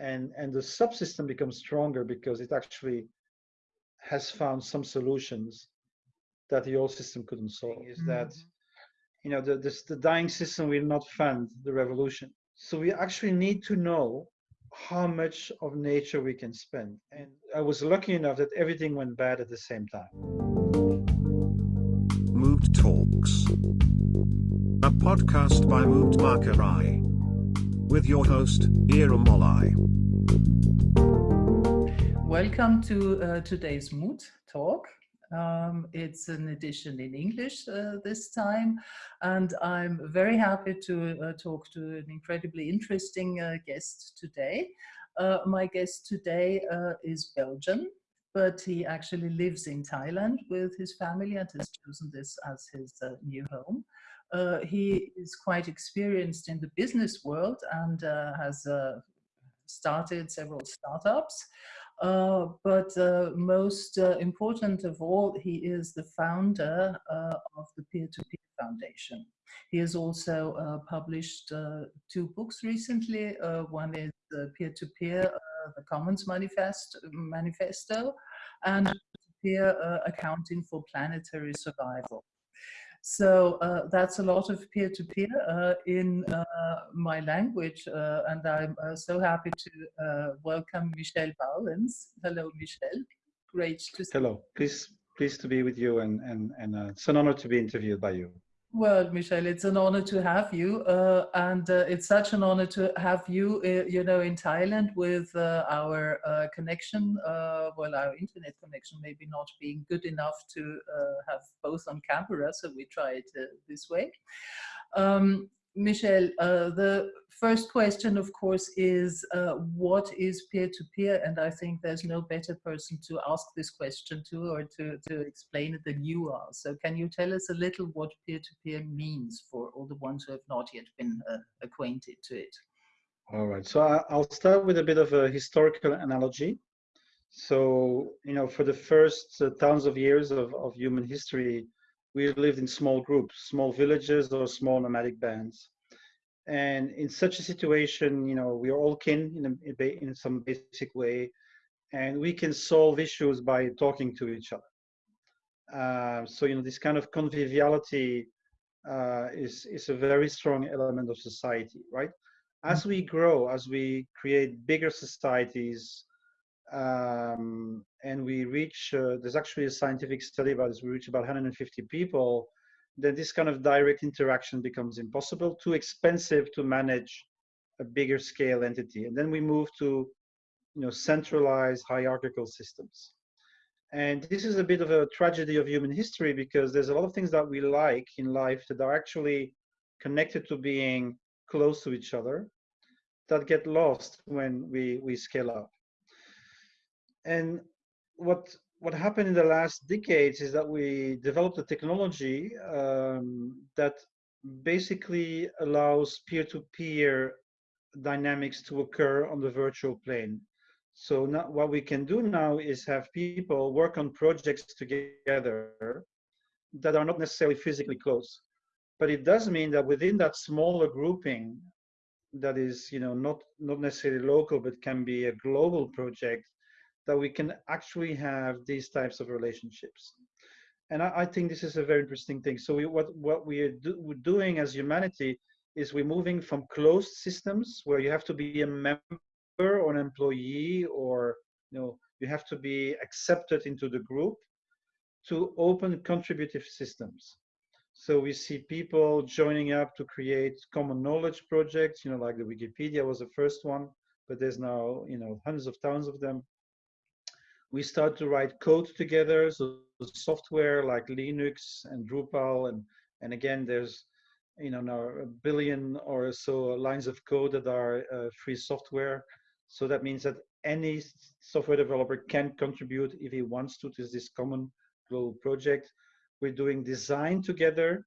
and and the subsystem becomes stronger because it actually has found some solutions that the old system couldn't solve. Is that Mm-hmm. you know the this, the dying system will not fund the revolution. So we actually need to know how much of nature we can spend. And I was lucky enough that everything went bad at the same time. Moved Talks. A podcast by Moved Markarai. With your host, Ira Molai. Welcome to uh, today's Mood Talk. Um, it's an edition in English uh, this time, and I'm very happy to uh, talk to an incredibly interesting uh, guest today. Uh, my guest today uh, is Belgian, but he actually lives in Thailand with his family and has chosen this as his uh, new home. Uh, he is quite experienced in the business world and uh, has uh, started several startups. Uh, but uh, most uh, important of all, he is the founder of the Peer-to-Peer Foundation. He has also published two books recently. One is Peer-to-Peer, uh, the Commons Manifest, Manifesto, and Peer Accounting for Planetary Survival. So uh, that's a lot of peer-to-peer uh, in uh, my language, uh, and I'm uh, so happy to welcome Michel Bauwens. Hello, Michel. Great to see Hello, please pleased to be with you, and and and it's an honor to be interviewed by you. Well, Michelle, it's an honor to have you, uh, and uh, it's such an honor to have you, uh, you know, in Thailand with uh, our uh, connection, uh, well, our internet connection maybe not being good enough to have both on camera, so we uh, this way. Um, Michel, uh, the first question, of course, is uh, what is peer-to-peer? And I think there's no better person to ask this question to or to, to explain it than you are. So can you tell us a little what peer-to-peer means for all the ones who have not yet been uh, acquainted to it? All right, so I'll start with a bit of a historical analogy. So, you know, for the first uh, thousands of years of, of human history, we lived in small groups, small villages or small nomadic bands. And in such a situation, you know, we are all kin in, a, in some basic way, and we can solve issues by talking to each other. Uh, so, you know, this kind of conviviality uh, is, is a very strong element of society, right? As we grow, as we create bigger societies, um, and we reach, uh, there's actually a scientific study about this, we reach about 150 people, then this kind of direct interaction becomes impossible, too expensive to manage a bigger scale entity. And then we move to, you know, centralized hierarchical systems. And this is a bit of a tragedy of human history because there's a lot of things that we like in life that are actually connected to being close to each other that get lost when we, we scale up. And what what happened in the last decades is that we developed a technology um, that basically allows peer-to-peer dynamics to occur on the virtual plane. So now what we can do now is have people work on projects together that are not necessarily physically close. But it does mean that within that smaller grouping that is, you know, not not necessarily local, but can be a global project, that we can actually have these types of relationships. And I, I think this is a very interesting thing. So we, what, what we are do, we're doing as humanity is we're moving from closed systems where you have to be a member or an employee or you know you have to be accepted into the group to open contributive systems. So we see people joining up to create common knowledge projects, you know, like the Wikipedia was the first one, but there's now, you know, hundreds of thousands of them we start to write code together. So software like Linux and Drupal, and and again, there's you know now a billion or so lines of code that are uh, free software. So that means that any software developer can contribute if he wants to to this common global project. We're doing design together.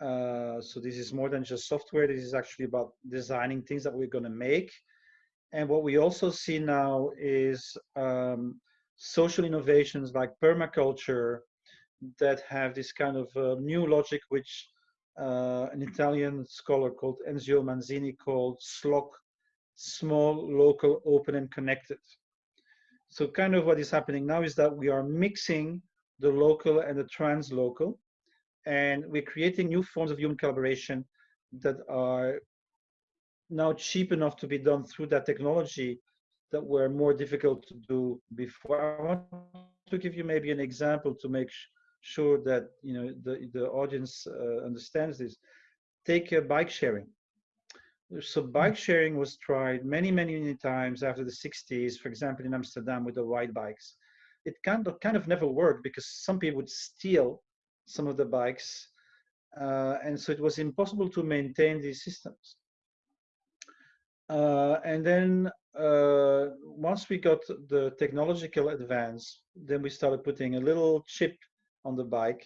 Uh, so this is more than just software. This is actually about designing things that we're going to make. And what we also see now is um, social innovations like permaculture that have this kind of uh, new logic, which uh, an Italian scholar called Enzio Manzini called SLOC, small, local, open, and connected. So kind of what is happening now is that we are mixing the local and the translocal, and we're creating new forms of human collaboration that are now cheap enough to be done through that technology that were more difficult to do before. I want to give you maybe an example to make sure that you know the, the audience uh, understands this. Take a bike sharing. So bike sharing was tried many, many, many times after the 60s, for example, in Amsterdam with the white bikes. It kind of, kind of never worked because some people would steal some of the bikes. Uh, and so it was impossible to maintain these systems. Uh, and then uh, once we got the technological advance, then we started putting a little chip on the bike,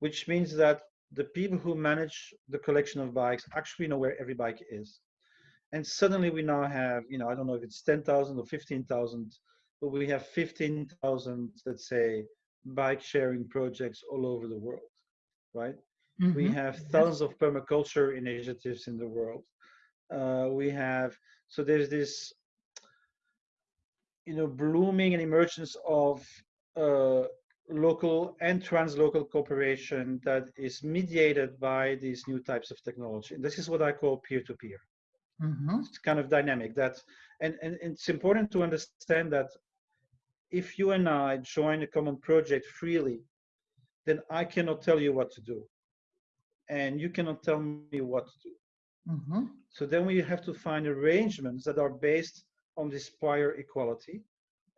which means that the people who manage the collection of bikes actually know where every bike is. And suddenly we now have, you know, I don't know if it's 10,000 or 15,000, but we have 15,000, let's say, bike sharing projects all over the world, right? Mm -hmm. We have thousands of permaculture initiatives in the world. Uh, we have, so there's this, you know, blooming and emergence of uh, local and translocal cooperation that is mediated by these new types of technology. And this is what I call peer-to-peer. -peer. Mm -hmm. It's kind of dynamic. That, and, and it's important to understand that if you and I join a common project freely, then I cannot tell you what to do. And you cannot tell me what to do. Mm -hmm. So then we have to find arrangements that are based on this prior equality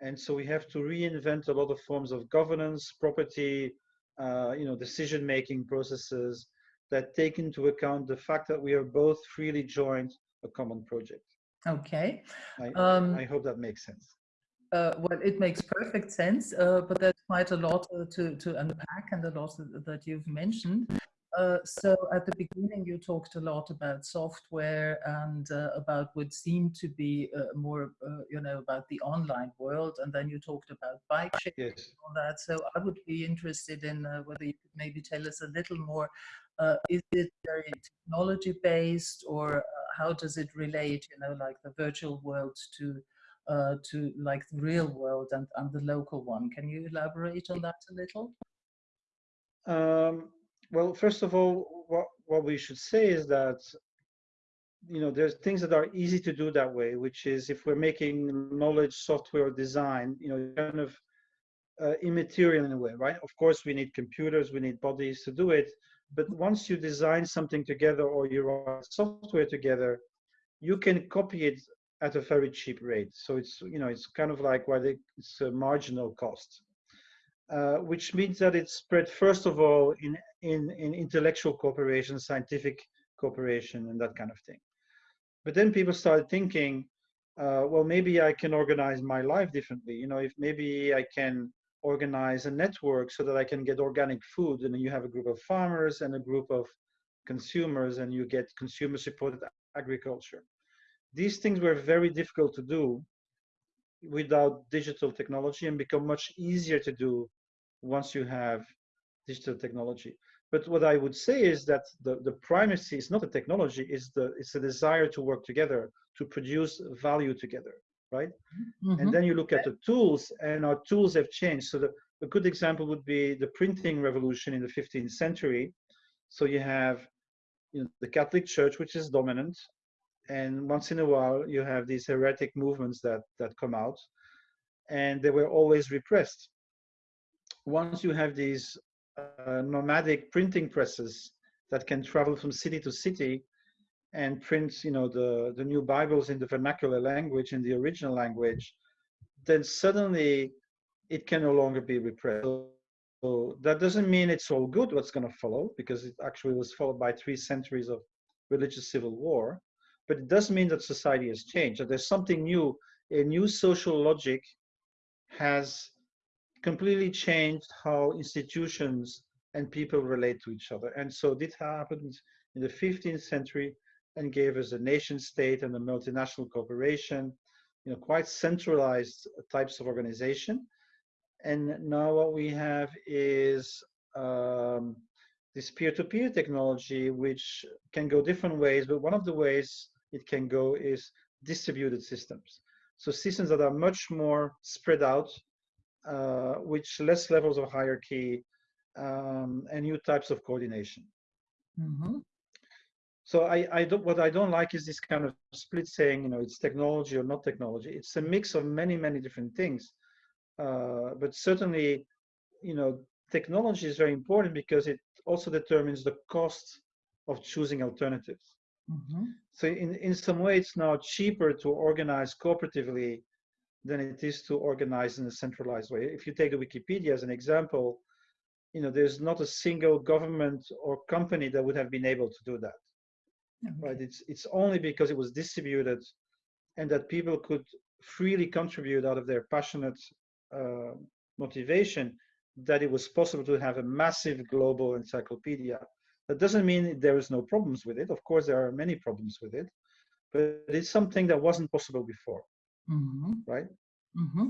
and so we have to reinvent a lot of forms of governance, property, uh, you know, decision-making processes that take into account the fact that we are both freely joined a common project. Okay. I, um, I hope that makes sense. Uh, well, it makes perfect sense, uh, but there's quite a lot uh, to, to unpack and a lot that you've mentioned. Uh, so at the beginning, you talked a lot about software and uh, about what seemed to be uh, more, uh, you know, about the online world. And then you talked about bike sharing yes. and all that. So I would be interested in uh, whether you could maybe tell us a little more. is it very technology based or how does it relate, you know, like the virtual world to to like the real world and, and the local one? Can you elaborate on that a little? Um, well, first of all, what, what we should say is that you know there's things that are easy to do that way which is if we're making knowledge software design you know kind of uh, immaterial in a way right? Of course we need computers we need bodies to do it but once you design something together or you write software together you can copy it at a very cheap rate. So it's you know it's kind of like why it's a marginal cost uh, which means that it's spread first of all in, in, in intellectual cooperation, scientific cooperation, and that kind of thing. But then people started thinking, uh, well, maybe I can organize my life differently. You know, if maybe I can organize a network so that I can get organic food, and you have a group of farmers and a group of consumers, and you get consumer-supported agriculture. These things were very difficult to do without digital technology and become much easier to do once you have digital technology. But what I would say is that the, the primacy is not the technology, it's the it's the desire to work together, to produce value together, right? Mm -hmm. And then you look at the tools, and our tools have changed. So the, a good example would be the printing revolution in the 15th century. So you have you know, the Catholic Church, which is dominant, and once in a while you have these heretic movements that that come out, and they were always repressed once you have these uh, nomadic printing presses that can travel from city to city and print, you know, the, the new Bibles in the vernacular language, in the original language, then suddenly it can no longer be repressed. So that doesn't mean it's all good what's going to follow, because it actually was followed by three centuries of religious civil war. But it does mean that society has changed, that there's something new, a new social logic has completely changed how institutions and people relate to each other. And so this happened in the 15th century and gave us a nation state and a multinational corporation, you know, quite centralized types of organization. And now what we have is um, this peer-to-peer -peer technology, which can go different ways, but one of the ways it can go is distributed systems. So systems that are much more spread out, uh, which less levels of hierarchy um, and new types of coordination. Mm-hmm. So I, I don't, what I don't like is this kind of split saying, you know, it's technology or not technology. It's a mix of many, many different things. Uh, but certainly, you know, technology is very important because it also determines the cost of choosing alternatives. Mm-hmm. So in, in some way, it's now cheaper to organize cooperatively than it is to organize in a centralized way. If you take the Wikipedia as an example, you know, there's not a single government or company that would have been able to do that. Okay. Right? It's it's only because it was distributed and that people could freely contribute out of their passionate uh, motivation that it was possible to have a massive global encyclopedia. That doesn't mean there is no problems with it. Of course, there are many problems with it, but it's something that wasn't possible before, Mm-hmm. right? Mm-hmm.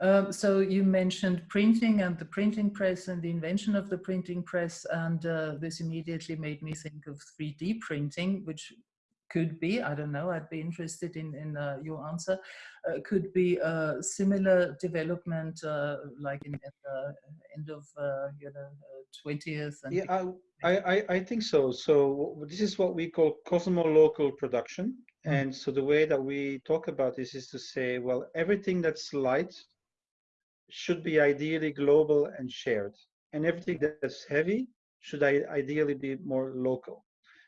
Um, so you mentioned printing and the printing press and the invention of the printing press, and uh, this immediately made me think of 3D printing, which could be, I don't know, I'd be interested in, in uh, your answer, uh, could be a similar development uh, like in, at the end of, uh, you know, 20th and Yeah, I, I, I think so. So this is what we call cosmolocal production. Mm. And so the way that we talk about this is to say, well, everything that's light should be ideally global and shared. And everything that's heavy should I, ideally be more local.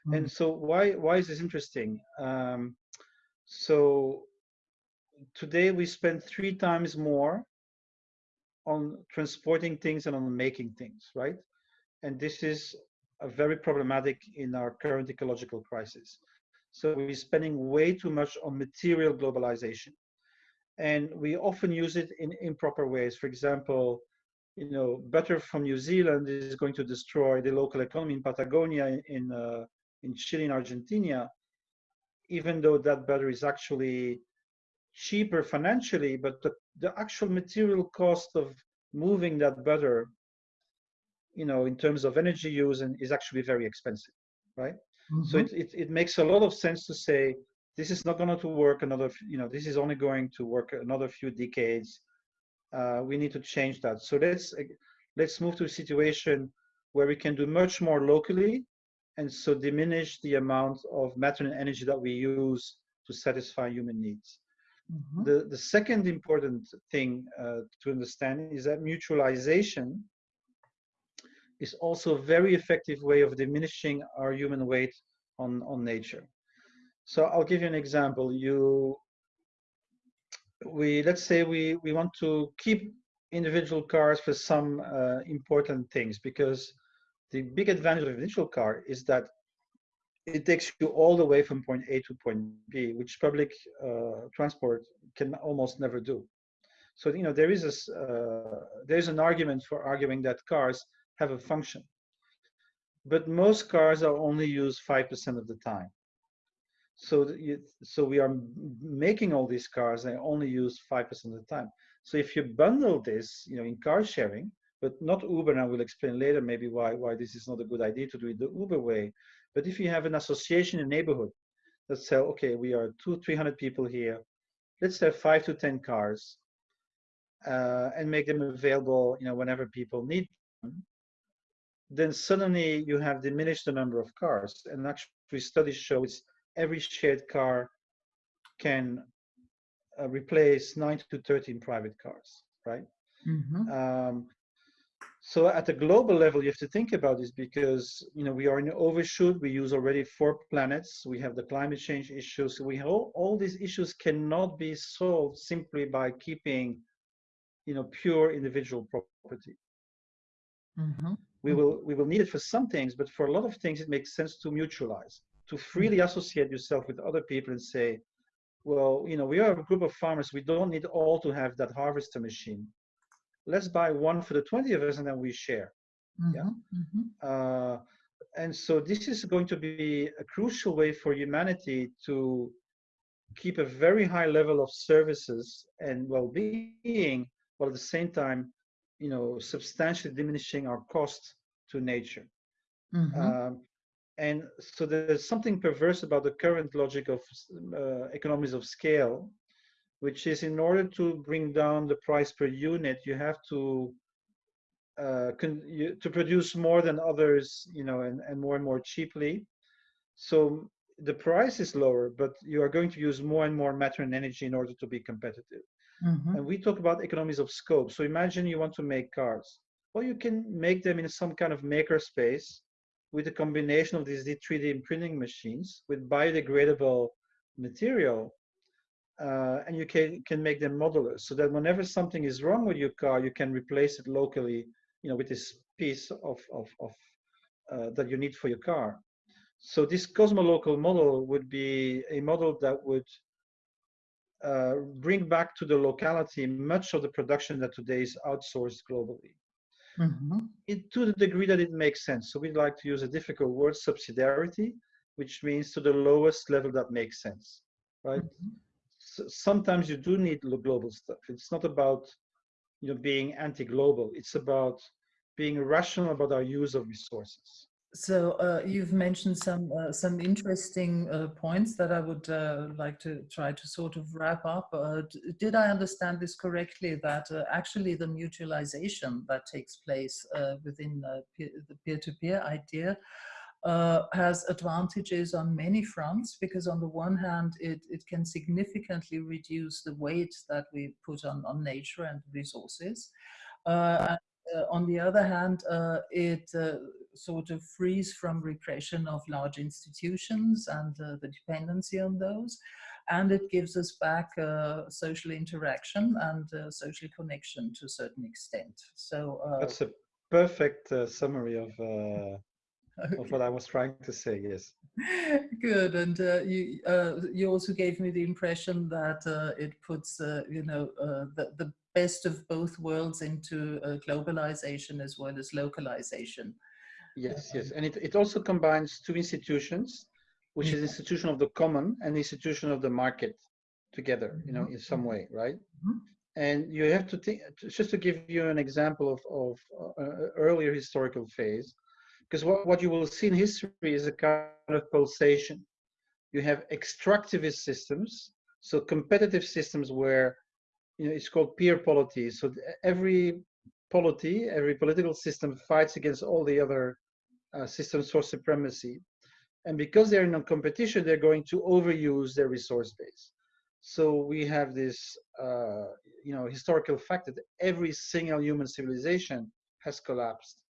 Mm. And so why, why is this interesting? Um, so today we spend three times more on transporting things and on making things, right? And this is a very problematic in our current ecological crisis. So we're spending way too much on material globalization. And we often use it in improper ways. For example, you know, butter from New Zealand is going to destroy the local economy in Patagonia, in, uh, in Chile, in Argentina, even though that butter is actually cheaper financially, but the, the actual material cost of moving that butter you know, in terms of energy use and is actually very expensive, right? So Mhm. it, it, it makes a lot of sense to say, this is not going to work another, you know, this is only going to work another few decades. Uh, we need to change that. So let's, let's move to a situation where we can do much more locally and so diminish the amount of matter and energy that we use to satisfy human needs. Mhm. The, the second important thing uh, to understand is that mutualization is also a very effective way of diminishing our human weight on, on nature. So I'll give you an example. You, we let's say we we want to keep individual cars for some uh, important things because the big advantage of an individual car is that it takes you all the way from point A to point B, which public uh, transport can almost never do. So you know there is a uh, there's an argument for arguing that cars have a function, but most cars are only used five percent of the time. So you, so we are making all these cars they only use five percent of the time. So if you bundle this, you know, in car sharing, but not Uber, and I will explain later maybe why why this is not a good idea to do it the Uber way. But if you have an association in neighborhood that say, okay, we are two, three hundred people here, let's have five to ten cars, uh, and make them available, you know, whenever people need them. Then suddenly you have diminished the number of cars, and actually studies show it's every shared car can uh, replace nine to thirteen private cars, right? Mhm. Um, so at a global level, you have to think about this because you know we are in an overshoot. We use already four planets. We have the climate change issues. We all all these issues cannot be solved simply by keeping, you know, pure individual property. Mhm. We will we will need it for some things, but for a lot of things, it makes sense to mutualize, to freely associate yourself with other people and say, well, you know, we are a group of farmers. We don't need all to have that harvester machine. Let's buy one for the 20 of us and then we share. Yeah. Mhm. Mhm. Uh, and so this is going to be a crucial way for humanity to keep a very high level of services and well-being, while at the same time, you know, substantially diminishing our cost to nature. Mhm. Um, and so there's something perverse about the current logic of uh, economies of scale, which is in order to bring down the price per unit, you have to uh, you, to produce more than others, you know, and, and more and more cheaply. So the price is lower, but you are going to use more and more matter and energy in order to be competitive. Mm-hmm. And we talk about economies of scope. So imagine you want to make cars. Well, you can make them in some kind of maker space with a combination of these 3D printing machines with biodegradable material. Uh, and you can, can make them modular so that whenever something is wrong with your car, you can replace it locally, you know, with this piece of, of, of uh, that you need for your car. So this cosmolocal model would be a model that would uh, bring back to the locality much of the production that today is outsourced globally. Mm-hmm. It, to the degree that it makes sense. So we'd like to use a difficult word, subsidiarity, which means to the lowest level that makes sense, right? Mm-hmm. So sometimes you do need global stuff. It's not about you know being anti-global. It's about being rational about our use of resources. So uh, you've mentioned some uh, some interesting uh, points that I would uh, like to try to sort of wrap up. Uh, did I understand this correctly? That uh, actually the mutualization that takes place within peer, the peer-to-peer -peer idea has advantages on many fronts because on the one hand it, it can significantly reduce the weight that we put on, on nature and resources. Uh, on the other hand, it sort of frees from repression of large institutions and the dependency on those. And it gives us back social interaction and social connection to a certain extent. So that's a perfect summary of Okay. of what I was trying to say. Yes. Good, and uh, you uh, you also gave me the impression that uh, it puts you know the the best of both worlds into uh, globalization as well as localization. Yes, yes, and it, it also combines two institutions, which is institution of the common and institution of the market together, you know, in some way, right? Mm-hmm. And you have to think, just to give you an example of, of uh, earlier historical phase, because what, what you will see in history is a kind of pulsation. You have extractivist systems, so competitive systems where you know, it's called peer polity. So every polity, every political system fights against all the other uh, systems for supremacy. And because they're in a competition, they're going to overuse their resource base. So we have this, uh, you know, historical fact that every single human civilization has collapsed.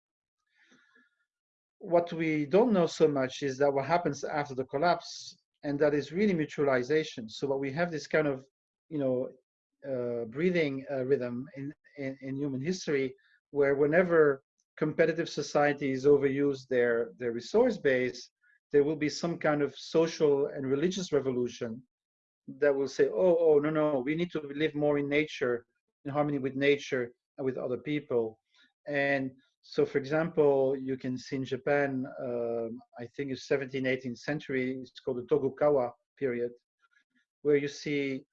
What we don't know so much is that what happens after the collapse, and that is really mutualization. So what we have this kind of, you know, uh, breathing uh, rhythm in, in, in, human history where whenever competitive societies overuse their, their resource base, there will be some kind of social and religious revolution that will say, oh, oh, no, no, we need to live more in nature, in harmony with nature and with other people. And so, for example, you can see in Japan, um, I think it's 17th, 18th century, it's called the Tokugawa period, where you see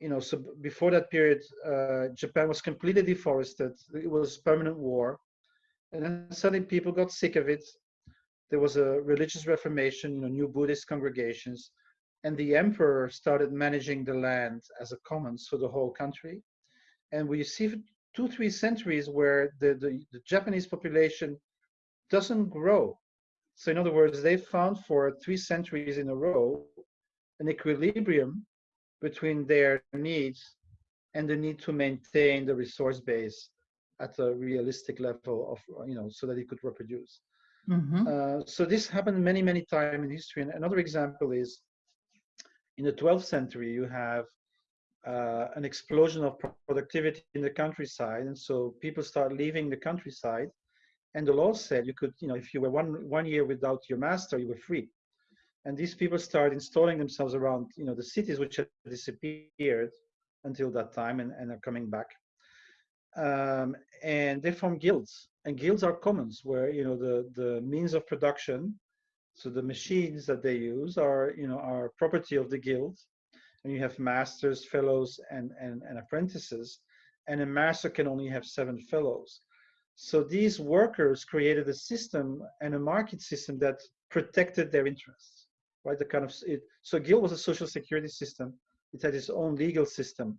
you know, so before that period, uh, Japan was completely deforested. It was permanent war. And then suddenly people got sick of it. There was a religious reformation, you know, new Buddhist congregations. And the emperor started managing the land as a commons for the whole country. And we see two, three centuries where the, the, the Japanese population doesn't grow. So in other words, they found for three centuries in a row an equilibrium between their needs and the need to maintain the resource base at a realistic level of you know so that it could reproduce. Mm-hmm. uh, so this happened many many times in history. And another example is in the 12th century you have uh, an explosion of productivity in the countryside. And so people start leaving the countryside. And the law said you could you know if you were one one year without your master you were free. And these people start installing themselves around you know the cities which had disappeared until that time and, and are coming back um, and they form guilds and guilds are commons where you know the the means of production so the machines that they use are you know are property of the guild and you have masters fellows and and, and apprentices and a master can only have seven fellows so these workers created a system and a market system that protected their interests, right? The kind of it, so guild was a social security system. It had its own legal system,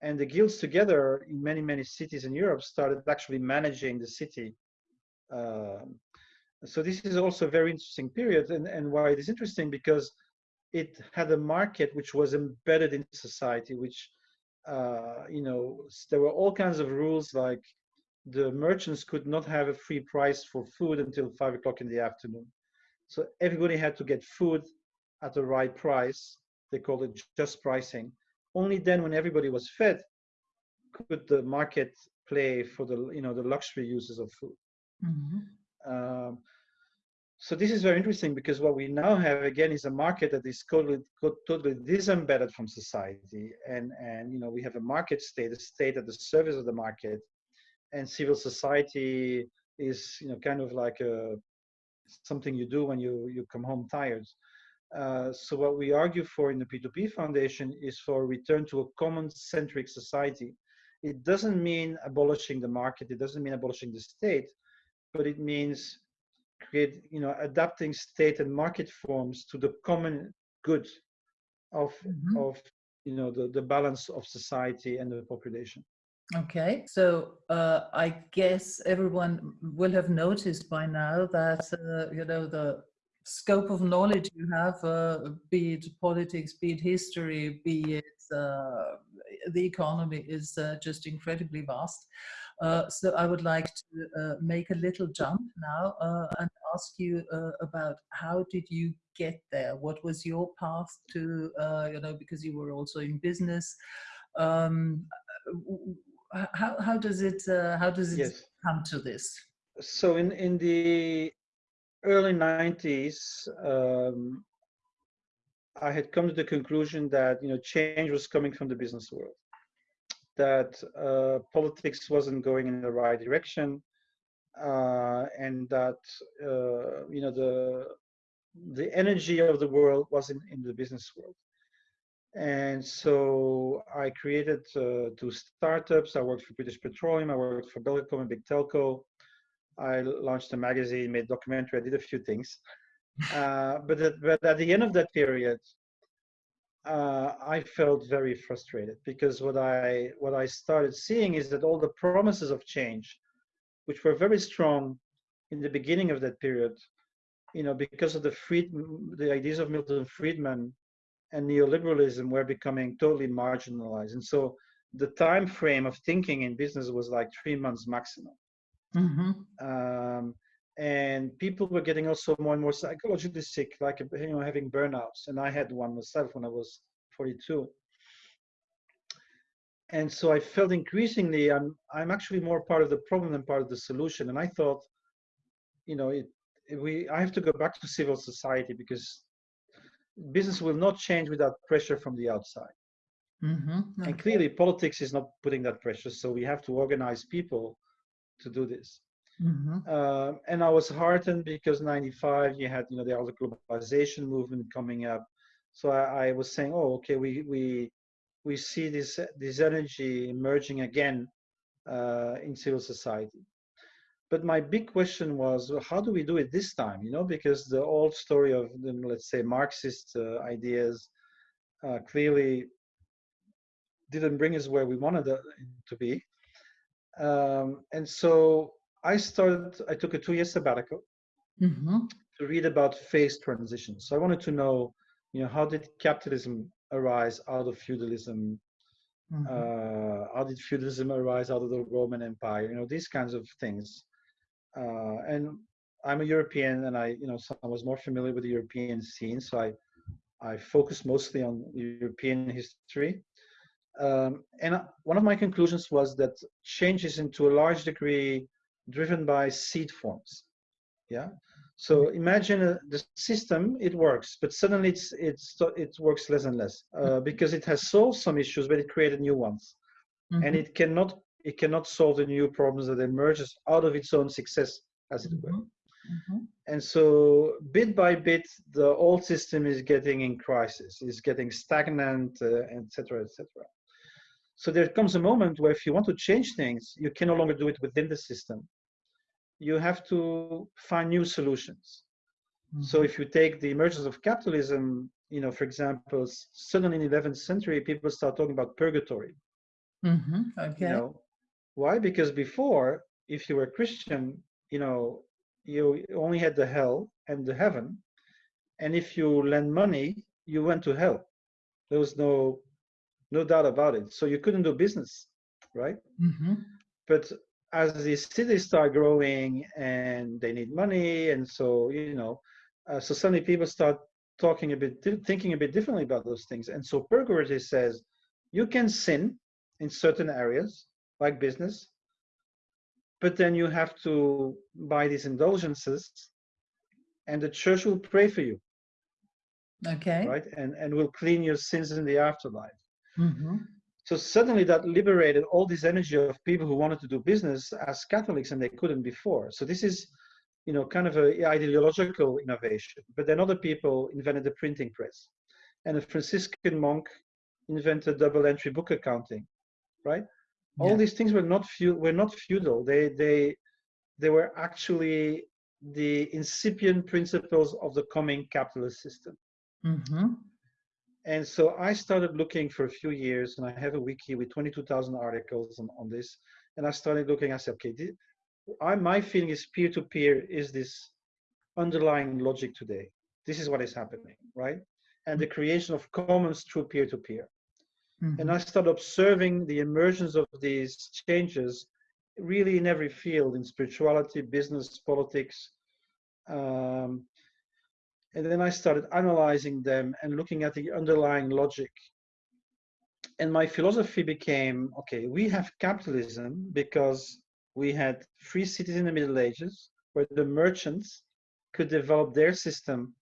and the guilds together in many many cities in Europe started actually managing the city. Um, so this is also a very interesting period, and and why it is interesting because it had a market which was embedded in society, which uh, you know there were all kinds of rules like the merchants could not have a free price for food until five o'clock in the afternoon. So everybody had to get food at the right price. They called it just pricing. Only then, when everybody was fed, could the market play for the you know the luxury uses of food. Mm-hmm. Um, so this is very interesting because what we now have again is a market that is totally totally disembedded from society, and and you know we have a market state, a state at the service of the market, and civil society is you know kind of like a something you do when you you come home tired uh, so what we argue for in the p2p foundation is for a return to a common centric society it doesn't mean abolishing the market it doesn't mean abolishing the state but it means create you know adapting state and market forms to the common good of mm-hmm. of you know the, the balance of society and the population Okay, so uh, I guess everyone will have noticed by now that uh, you know the scope of knowledge you have, uh, be it politics, be it history, be it uh, the economy, is uh, just incredibly vast. Uh, so I would like to make a little jump now and ask you about how did you get there? What was your path to you know because you were also in business. Um, how, how does it uh, how does it yes. come to this? So in in the early 90s, um, I had come to the conclusion that you know change was coming from the business world, that uh, politics wasn't going in the right direction, uh, and that uh, you know the the energy of the world was in, in the business world. And so I created uh, two startups. I worked for British Petroleum. I worked for Belgacom and Big Telco. I launched a magazine, made a documentary. I did a few things. Uh, but, at, but at the end of that period, uh, I felt very frustrated because what I what I started seeing is that all the promises of change, which were very strong in the beginning of that period, you know, because of the Fried, the ideas of Milton Friedman and neoliberalism were becoming totally marginalized. And so the time frame of thinking in business was like three months maximum. Mm-hmm. Um, and people were getting also more and more psychologically sick, like you know having burnouts. And I had one myself when I was 42. And so I felt increasingly I'm I'm actually more part of the problem than part of the solution. And I thought, you know, it, we I have to go back to civil society because business will not change without pressure from the outside. Mm-hmm. Okay. And clearly, politics is not putting that pressure, so we have to organize people to do this. Mm-hmm. Uh, and I was heartened because '95 you had you know the other globalization movement coming up, so I, I, was saying, oh, okay, we we we see this this energy emerging again uh, in civil society but my big question was how do we do it this time you know because the old story of the let's say marxist uh, ideas uh, clearly didn't bring us where we wanted to be um, and so i started i took a two year sabbatical mm-hmm. to read about phase transitions so i wanted to know you know how did capitalism arise out of feudalism mm-hmm. uh, how did feudalism arise out of the roman empire you know these kinds of things uh, and I'm a European, and I, you know, so I was more familiar with the European scene, so I, I focused mostly on European history. Um, and one of my conclusions was that change is, into a large degree, driven by seed forms. Yeah. So mm-hmm. imagine uh, the system, it works, but suddenly it's, it's, it works less and less uh, mm-hmm. because it has solved some issues, but it created new ones. Mm-hmm. And it cannot it cannot solve the new problems that emerges out of its own success, as it were. Mm-hmm. And so, bit by bit, the old system is getting in crisis, is getting stagnant, etc., uh, etc. Et so there comes a moment where, if you want to change things, you can no longer do it within the system. You have to find new solutions. So if you take the emergence of capitalism, you know, for example, suddenly in the 11th century, people start talking about purgatory. Mhm, Okay. You know, why? Because before, if you were Christian, you know, you only had the hell and the heaven, and if you lend money, you went to hell. There was no, no doubt about it. So you couldn't do business, right? Mhm, But as the cities start growing and they need money, and so you know, uh, so suddenly people start talking a bit, thinking a bit differently about those things. And so purgatory says you can sin in certain areas like business, but then you have to buy these indulgences, and the church will pray for you, Okay. right? And and will clean your sins in the afterlife. Mhm, So suddenly that liberated all this energy of people who wanted to do business as Catholics and they couldn't before. So this is, you know, kind of a ideological innovation. But then other people invented the printing press. And a Franciscan monk invented double entry book accounting, right? All these things were not were not feudal. They they they were actually the incipient principles of the coming capitalist system. mhm, And so I started looking for a few years, and I have a wiki with 22,000 articles on, on this. And I started looking. I said, okay, I, my feeling is peer-to-peer is this underlying logic today. This is what is happening, right? And the creation of commons through peer-to-peer. And mhm, I started observing the emergence of these changes really in every field, in spirituality, business, politics. Um, and then I started analyzing them and looking at the underlying logic. And my philosophy became okay, we have capitalism because we had free cities in the Middle Ages where the merchants could develop their system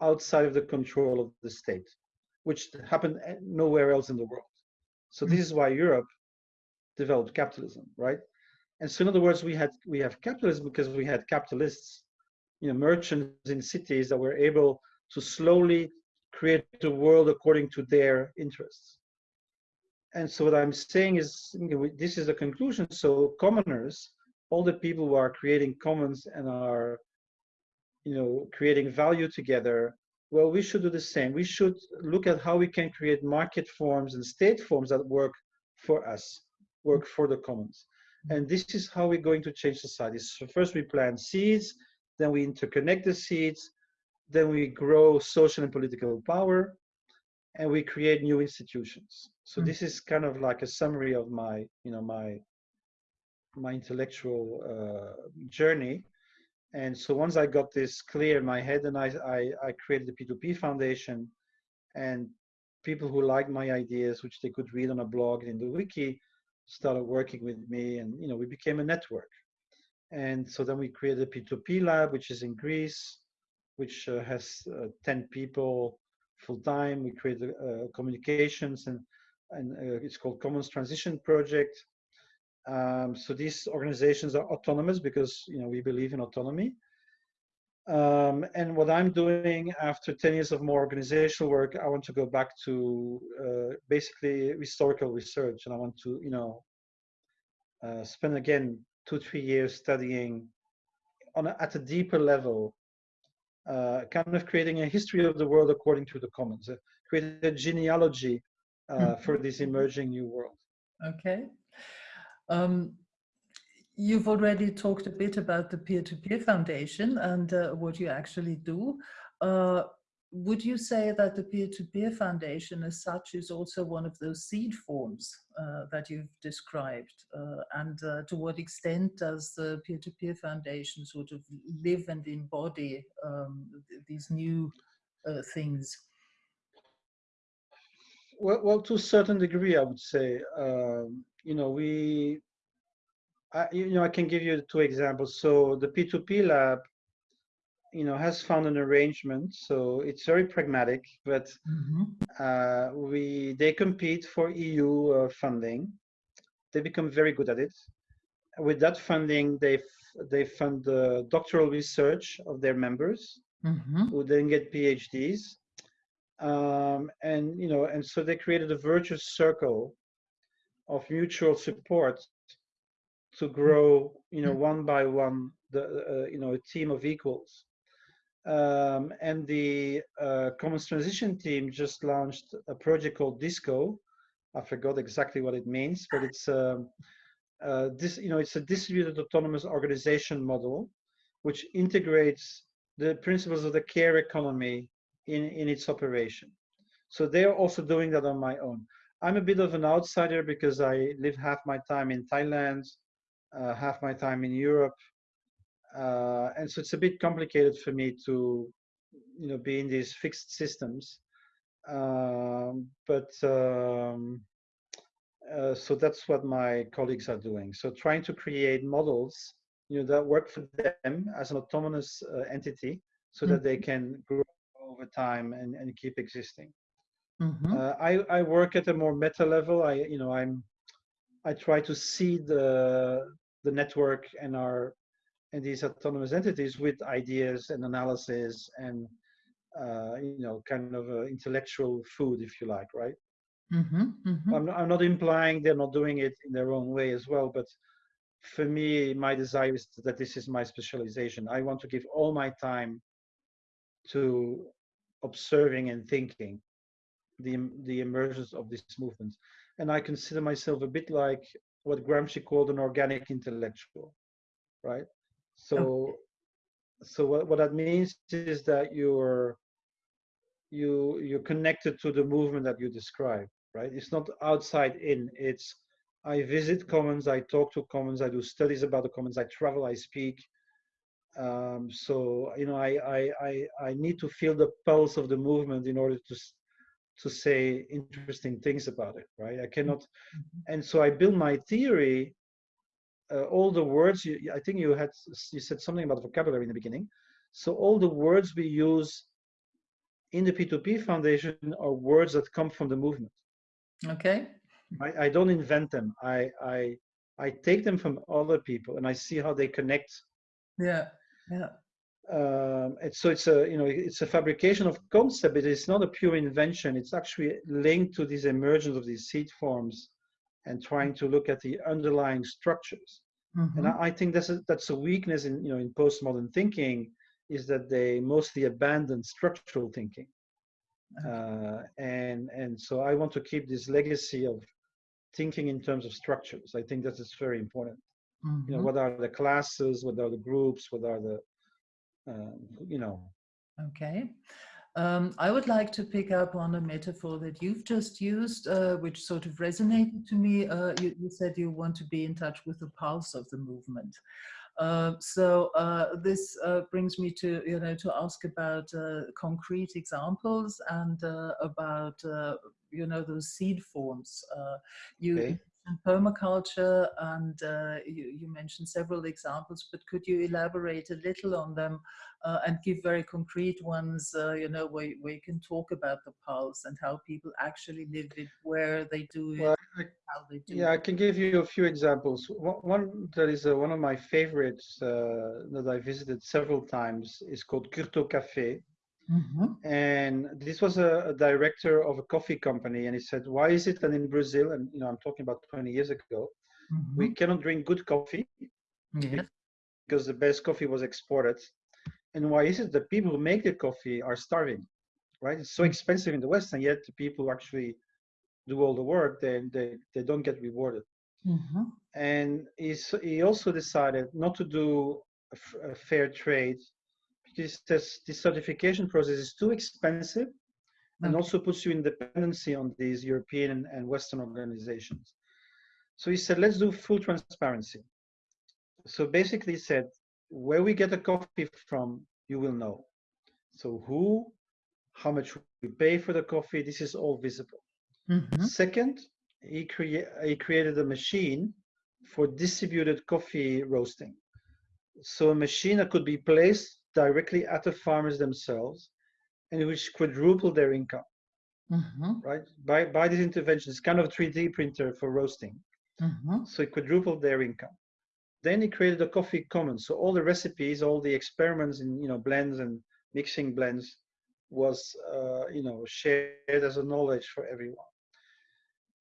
outside of the control of the state, which happened nowhere else in the world. So this mm-hmm. is why Europe developed capitalism, right? And so in other words, we had we have capitalism because we had capitalists, you know, merchants in cities that were able to slowly create the world according to their interests. And so what I'm saying is, you know, this is the conclusion. So commoners, all the people who are creating commons and are, you know, creating value together, well, we should do the same. We should look at how we can create market forms and state forms that work for us, work for the commons. And this is how we're going to change society. So first we plant seeds, then we interconnect the seeds, then we grow social and political power, and we create new institutions. So Mm. this is kind of like a summary of my, you know, my my intellectual uh, journey. And so once I got this clear in my head, and I, I, I created the P2P Foundation, and people who liked my ideas, which they could read on a blog in the wiki, started working with me, and you know we became a network. And so then we created a P2P lab, which is in Greece, which uh, has uh, 10 people full time. We created uh, communications and and uh, it's called Commons Transition Project. Um, so these organizations are autonomous because you know we believe in autonomy. Um, and what I'm doing after 10 years of more organizational work, I want to go back to uh, basically historical research, and I want to you know uh, spend again two three years studying on a, at a deeper level, uh, kind of creating a history of the world according to the commons, uh, create a genealogy uh, for this emerging new world. Okay. Um, you've already talked a bit about the peer-to-peer foundation and uh, what you actually do. Would you say that the peer-to-peer foundation as such is also one of those seed forms uh, that you've described? Uh, and uh, to what extent does the peer-to-peer foundation sort of live and embody um, th- these new uh, things? Well, well, to a certain degree, I would say. Um, you know, we, I, you know, I can give you two examples. So the P2P lab, you know, has found an arrangement. So it's very pragmatic, but Mhm. uh, we they compete for EU uh, funding. They become very good at it. With that funding, they f- they fund the doctoral research of their members, Mhm. who then get PhDs. Um, and you know, and so they created a virtuous circle of mutual support to grow, you know, one by one, the uh, you know, a team of equals. Um, and the uh, Commons Transition team just launched a project called Disco. I forgot exactly what it means, but it's um, uh, this, you know, it's a distributed autonomous organization model, which integrates the principles of the care economy in, in its operation. So they're also doing that on my own. I'm a bit of an outsider because I live half my time in Thailand, uh, half my time in Europe, uh, and so it's a bit complicated for me to, you know, be in these fixed systems. Um, but um, uh, so that's what my colleagues are doing. So trying to create models, you know, that work for them as an autonomous uh, entity, so that they Mm-hmm. can grow over time and, and keep existing. Mhm. Uh, I, I work at a more meta level. I, you know, I'm, I try to see the the network and our and these autonomous entities with ideas and analysis and uh, you know, kind of uh, intellectual food, if you like, right? Mhm. Mhm. I'm not, I'm not implying they're not doing it in their own way as well, but for me, my desire is that this is my specialization. I want to give all my time to observing and thinking the the emergence of this movement, and I consider myself a bit like what Gramsci called an organic intellectual, right? So, so what, what that means is that you're you you're connected to the movement that you describe, right? It's not outside in. It's I visit commons, I talk to commons, I do studies about the commons, I travel, I speak. Um, so you know, I, I I I need to feel the pulse of the movement in order to to say interesting things about it, right? I cannot, Mhm. and so I build my theory. Uh, all the words you, I think you had you said something about vocabulary in the beginning. So all the words we use in the P2P Foundation are words that come from the movement. Okay. I, I don't invent them. I, I I take them from other people and I see how they connect. Yeah. Yeah. Um, and so it's a you know it's a fabrication of concept. It is not a pure invention. It's actually linked to this emergence of these seed forms, and trying to look at the underlying structures. And Mhm. I, I think that's a, that's a weakness in you know in postmodern thinking is that they mostly abandon structural thinking. Okay. uh, and and so I want to keep this legacy of thinking in terms of structures. I think that is very important. You know, Mhm. what are the classes? What are the groups? What are the um, you know? Okay. Um, I would like to pick up on a metaphor that you've just used, uh, which sort of resonated to me. Uh, you, you said you want to be in touch with the pulse of the movement. Uh, so uh, this uh, brings me to you know to ask about uh, concrete examples and about you know those seed forms. You Okay. Mentioned permaculture and uh, you, you mentioned several examples, but could you elaborate a little on them uh, and give very concrete ones? Uh, you know where, where you can talk about the pulse and how people actually live it, where they do it, Well, I, how they do yeah, I can give you a few examples. One, one that is uh, one of my favorites uh, that I visited several times is called Curto Café. Mhm. And this was a, a director of a coffee company, and he said, "Why is it that in Brazil, and you know, I'm talking about 20 years ago, we Mhm. cannot drink good coffee Yes. because the best coffee was exported. And why is it that people who make the coffee are starving, right? It's so Mm. expensive in the West, and yet the people who actually do all the work, they, they, they don't get rewarded. Mhm. And he's, he also decided not to do a, f- a fair trade this, this certification process is too expensive and also puts you in dependency on these European and, Western organizations. So he said, let's do full transparency. So basically he said, where we get a coffee from, you will know. So who, how much we pay for the coffee, this is all visible. Mhm. Second, he, crea- he created a machine for distributed coffee roasting. So a machine that could be placed directly at the farmers themselves and which quadrupled their income, Mhm. right? By, by this intervention, it's kind of a 3D printer for roasting. Mhm. So it quadrupled their income. Then he created a coffee commons. So all the recipes, all the experiments in you know blends and mixing blends was uh, you know shared as a knowledge for everyone.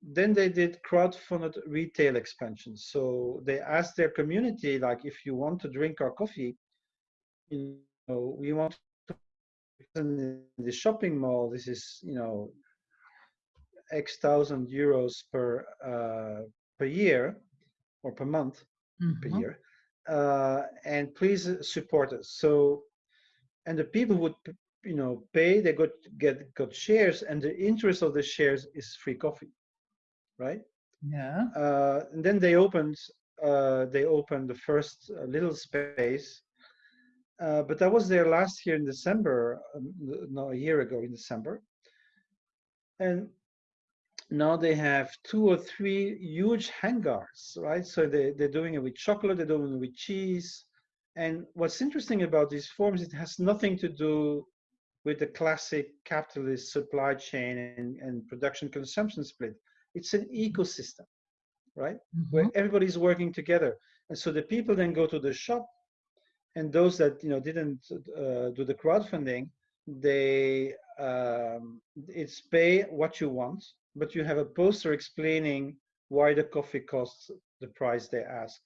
Then they did crowdfunded retail expansion. So they asked their community, like, if you want to drink our coffee, you know, we want to in the shopping mall, this is you know X thousand euros per uh, per year or per month per Mhm. year, uh, and please support us. So, and the people would you know pay, they got get got shares, and the interest of the shares is free coffee, right? Yeah. uh, and then they opened uh, they opened the first uh, little space uh, but i was there last year in december um, no a year ago in december and now they have two or three huge hangars right so they, they're doing it with chocolate they're doing it with cheese and what's interesting about these forms it has nothing to do with the classic capitalist supply chain and, and production consumption split it's an ecosystem right? Where Mhm. everybody's working together. And so the people then go to the shop, and those that you know didn't uh, do the crowdfunding, they um, it's pay what you want, but you have a poster explaining why the coffee costs the price they ask.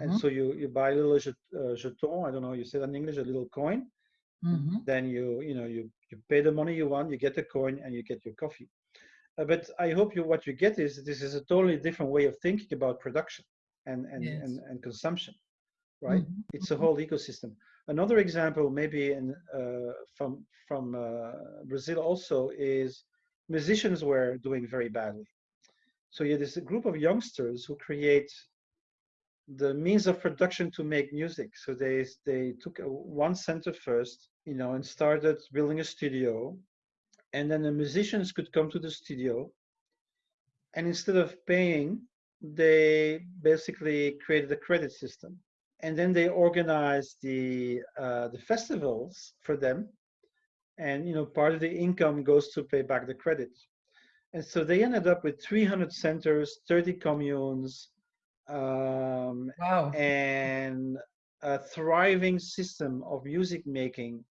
And Mhm. so you you buy a little jet- uh, jeton, I don't know, you say that in English, a little coin. Mhm. Then you you know you you pay the money you want, you get the coin, and you get your coffee. Uh, but I hope you what you get is this is a totally different way of thinking about production and and Yes. and, and consumption, right? Mhm. It's a whole ecosystem. Another example, maybe in uh, from from uh, Brazil also is musicians were doing very badly. So you there's a group of youngsters who create the means of production to make music. So they they took a, one center first, you know, and started building a studio, and then the musicians could come to the studio, and instead of paying, they basically created a credit system, and then they organize the uh, the festivals for them, and you know, part of the income goes to pay back the credit. And so they ended up with 300 centers, 30 communes, um, Wow. and a thriving system of music making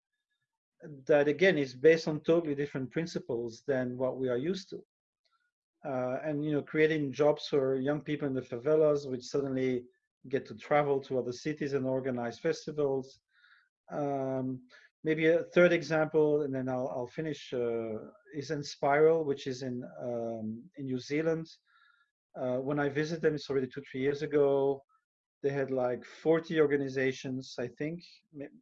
that again is based on totally different principles than what we are used to uh, and you know creating jobs for young people in the favelas which suddenly get to travel to other cities and organize festivals um, maybe a third example and then i'll, I'll finish uh, is Spiral, which is in um, in new zealand uh, when I visited them, it's already two, three years ago. They had like 40 organizations, I think.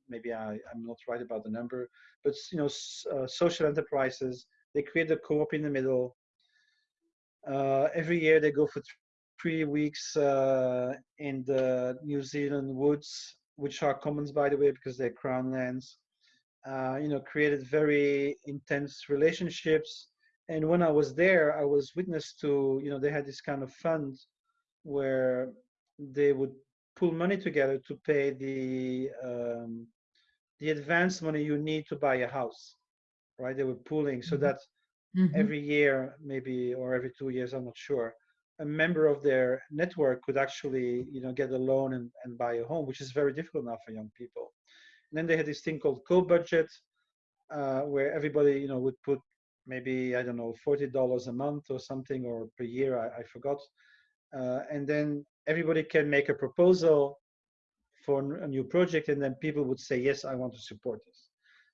Maybe I, I'm not right about the number, but you know, uh, social enterprises. They create a co-op in the middle. Uh, every year they go for three weeks uh, in the New Zealand woods, which are commons, by the way, because they're crown lands. Uh, you know, created very intense relationships and when I was there, I was witness to, you know, they had this kind of fund where they would pull money together to pay the um, the advance money you need to buy a house, right? They were pooling so Mhm. that Mhm. every year, maybe or every two years, I'm not sure, a member of their network could actually, you know, get a loan and, and buy a home, which is very difficult now for young people. And then they had this thing called co-budget, uh, where everybody, you know, would put maybe I don't know, forty dollars a month or something, or per year, I, I forgot. Uh, and then everybody can make a proposal for a new project, and then people would say, yes, I want to support this.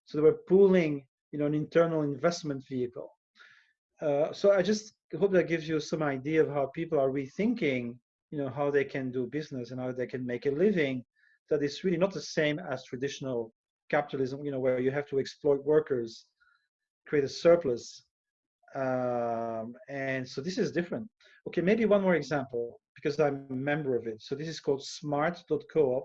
So they were pooling, you know, an internal investment vehicle. Uh, so I just hope that gives you some idea of how people are rethinking, you know, how they can do business and how they can make a living. That is really not the same as traditional capitalism, you know, where you have to exploit workers, create a surplus. Um, and so this is different. Okay, maybe one more example because I'm a member of it. So this is called smart.coop.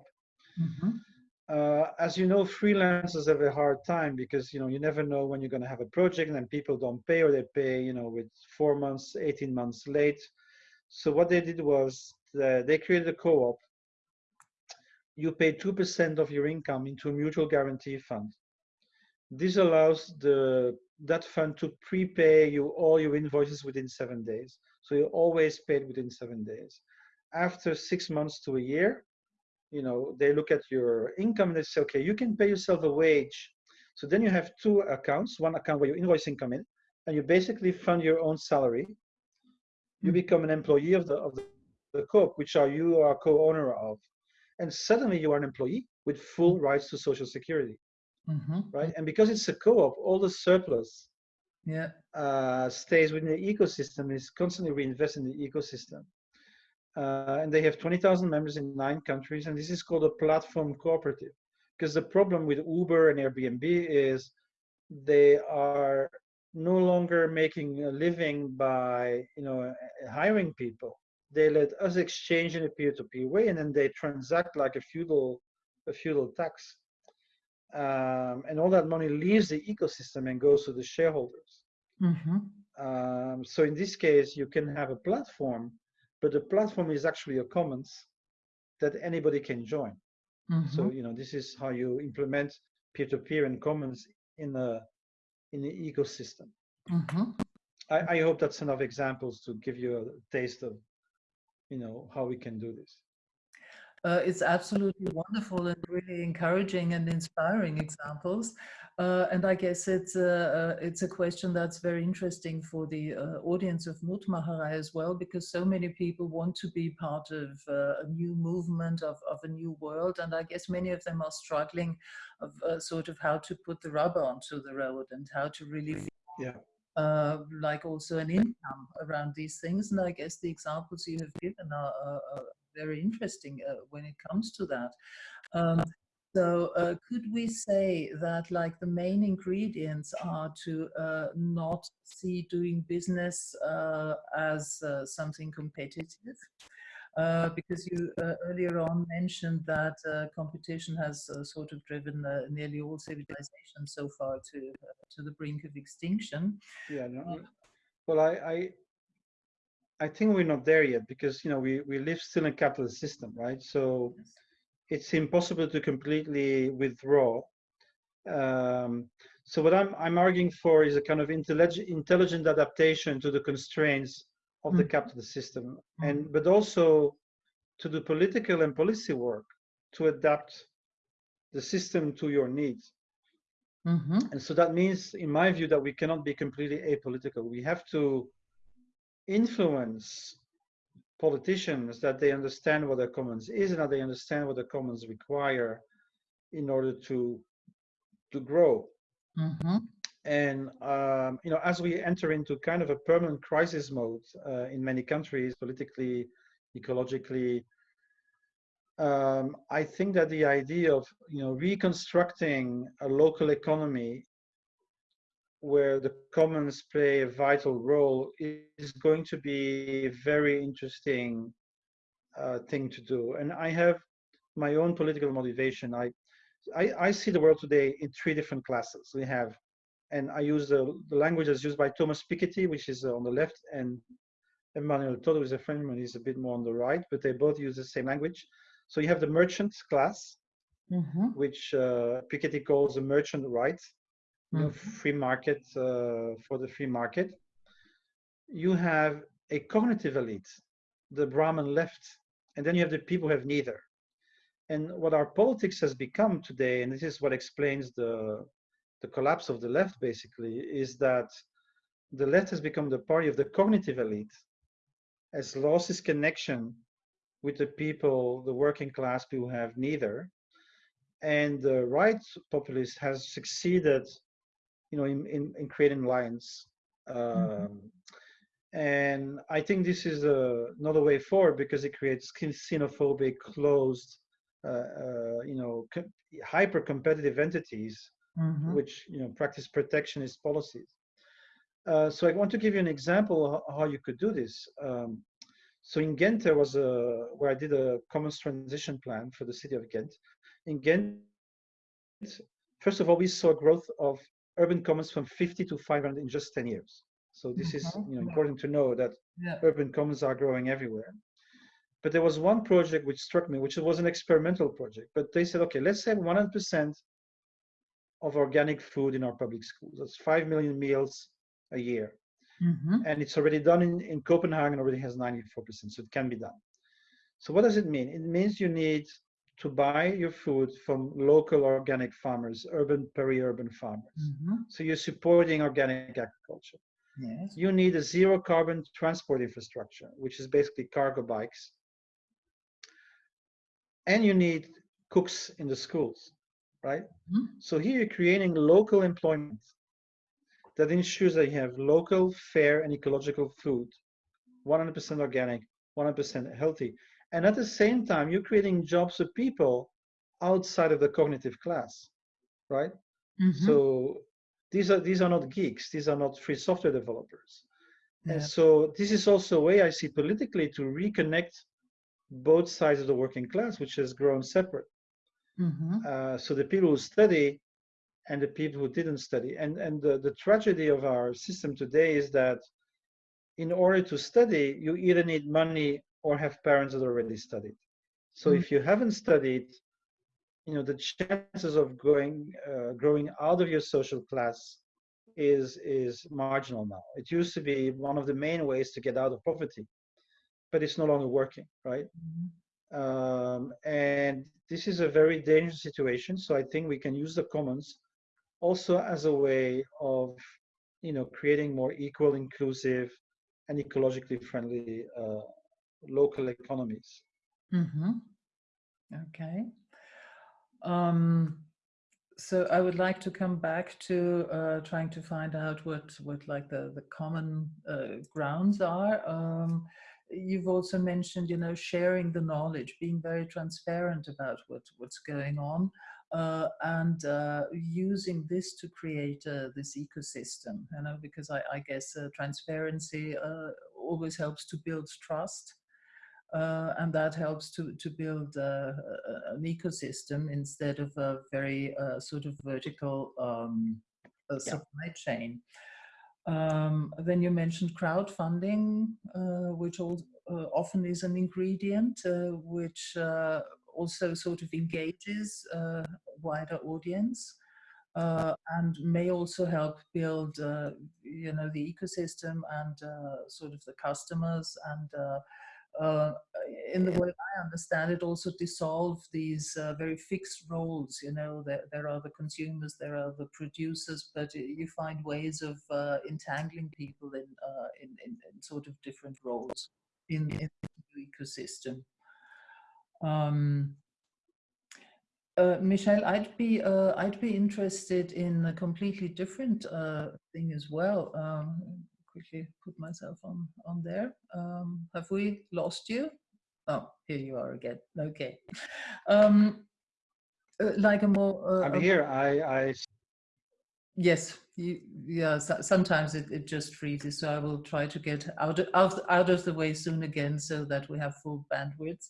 Mhm. Uh, as you know, freelancers have a hard time because you know you never know when you're going to have a project, and people don't pay, or they pay, you know, with four months, 18 months late. So what they did was uh, they created a co-op. You pay two percent of your income into a mutual guarantee fund. This allows the that fund to prepay you all your invoices within seven days. So you're always paid within seven days. After six months to a year, you know, they look at your income and they say, okay, you can pay yourself a wage. So then you have two accounts, one account where your invoicing come in, and you basically fund your own salary. You Mhm. become an employee of the of the, the co-op, which are you are co-owner of. And suddenly you are an employee with full rights to social security. hmm right? And because it's a co-op, all the surplus Yeah. uh, stays within the ecosystem, is constantly reinvested in the ecosystem. Uh, and they have 20,000 members in nine countries, and this is called a platform cooperative. Because the problem with Uber and Airbnb is they are no longer making a living by you know hiring people. They let us exchange in a peer-to-peer way, and then they transact like a feudal a feudal tax. Um, and all that money leaves the ecosystem and goes to the shareholders. hmm Um, so in this case, you can have a platform, but the platform is actually a commons that anybody can join. So hmm you know this is how you implement peer-to-peer and commons in a in the ecosystem. hmm I, I hope that's enough examples to give you a taste of you know how we can do this. Uh, it's absolutely wonderful and really encouraging and inspiring examples. Uh, and I guess it's a, uh, it's a question that's very interesting for the uh, audience of Mutmacherei as well, because so many people want to be part of uh, a new movement of, of a new world. And I guess many of them are struggling of uh, sort of how to put the rubber onto the road and how to really Yeah. uh, like also an income around these things. And I guess the examples you have given are, are, are very interesting uh, when it comes to that. Um, so uh, could we say that like the main ingredients are to uh, not see doing business uh, as uh, something competitive? Uh, because you uh, earlier on mentioned that uh, competition has uh, sort of driven uh, nearly all civilizations so far to uh, to the brink of extinction. Yeah. No, no. well, I, I I think we're not there yet because you know we we live still in a capitalist system, right? So it's impossible to completely withdraw. Um, so what I'm I'm arguing for is a kind of intelligent intelligent adaptation to the constraints of the Mhm. capitalist system, and but also to the political and policy work to adapt the system to your needs. hmm And so that means, in my view, that we cannot be completely apolitical. We have to influence politicians that they understand what the commons is and that they understand what the commons require in order to to grow. hmm And um, you know, as we enter into kind of a permanent crisis mode uh, in many countries, politically, ecologically, um, I think that the idea of you know reconstructing a local economy where the commons play a vital role is going to be a very interesting uh, thing to do. And I have my own political motivation. I, I, I see the world today in three different classes. We have, and I use the, the language as used by Thomas Piketty, which is on the left, and Emmanuel Todd, who is a Frenchman, he's a bit more on the right, but they both use the same language. So you have the merchant class, hmm which uh, Piketty calls the merchant right, Mhm. free market uh, for the free market. You have a cognitive elite, the Brahmin left, and then you have the people who have neither. And what our politics has become today, and this is what explains the the collapse of the left, basically, is that the left has become the party of the cognitive elite, has lost its connection with the people, the working class people who have neither, and the right populist has succeeded you know, in, in, in creating lines. Um, And I think this is not a way forward because it creates xenophobic, closed, uh, uh, you know, co- hyper-competitive entities hmm which you know practice protectionist policies. Uh, so I want to give you an example how, how you could do this. Um, so in Ghent, there was a where I did a commons transition plan for the city of Ghent. In Ghent, first of all, we saw growth of urban commons from 50 to 500 in just 10 years. So this is Mhm. you know important to know that Yeah. urban commons are growing everywhere. But there was one project which struck me, which was an experimental project. But they said, okay, let's have 100% of organic food in our public schools. That's 5 million meals a year. hmm And it's already done in, in Copenhagen, already has 94%, so it can be done. So what does it mean? It means you need to buy your food from local organic farmers, urban, peri-urban farmers. hmm So you're supporting organic agriculture. Yes. You need a zero carbon transport infrastructure, which is basically cargo bikes. And you need cooks in the schools. right? Mhm. So here you're creating local employment that ensures that you have local, fair, and ecological food, 100% organic, 100% healthy. And at the same time, you're creating jobs for people outside of the cognitive class, right? Mhm. So these are these are not geeks. These are not free software developers. And so this is also a way I see politically to reconnect both sides of the working class, which has grown separate. Mhm. Uh, so the people who study and the people who didn't study. And and the, the tragedy of our system today is that in order to study, you either need money or have parents that already studied. So Mm. if you haven't studied, you know the chances of going uh, growing out of your social class is is marginal now. It used to be one of the main ways to get out of poverty, but it's no longer working, right? Mhm. Um, and this is a very dangerous situation. So I think we can use the commons also as a way of, you know, creating more equal, inclusive, and ecologically friendly uh, local economies. Mhm. Okay. Um, so I would like to come back to uh, trying to find out what what like the the common uh, grounds are. Um, you've also mentioned, you know, sharing the knowledge, being very transparent about what what's going on, uh, and uh, using this to create uh, this ecosystem. You know, because I, I guess uh, transparency always helps to build trust uh, and that helps to to build uh, a- an ecosystem instead of a very uh, sort of vertical um, uh, supply chain. Um, then you mentioned crowdfunding, uh, which al- uh, often is an ingredient uh, which uh, also sort of engages a wider audience. Uh, and may also help build, uh, you know, the ecosystem and uh, sort of the customers and uh, in the way I understand it, also dissolve these uh, very fixed roles. You know, there, there are the consumers, there are the producers, but you find ways of uh, entangling people in, uh, in, in, in sort of different roles in, in the ecosystem. Um, uh, Michel, I'd be uh, I'd be interested in a completely different uh, thing as well. Um, quickly put myself on on there. Um, have we lost you? Oh, here you are again. Okay. Um, uh, like a more. Uh, I'm here. I, I Yes, you, yeah. So, sometimes it, it just freezes, so I will try to get out of, out out of the way soon again, so that we have full bandwidth.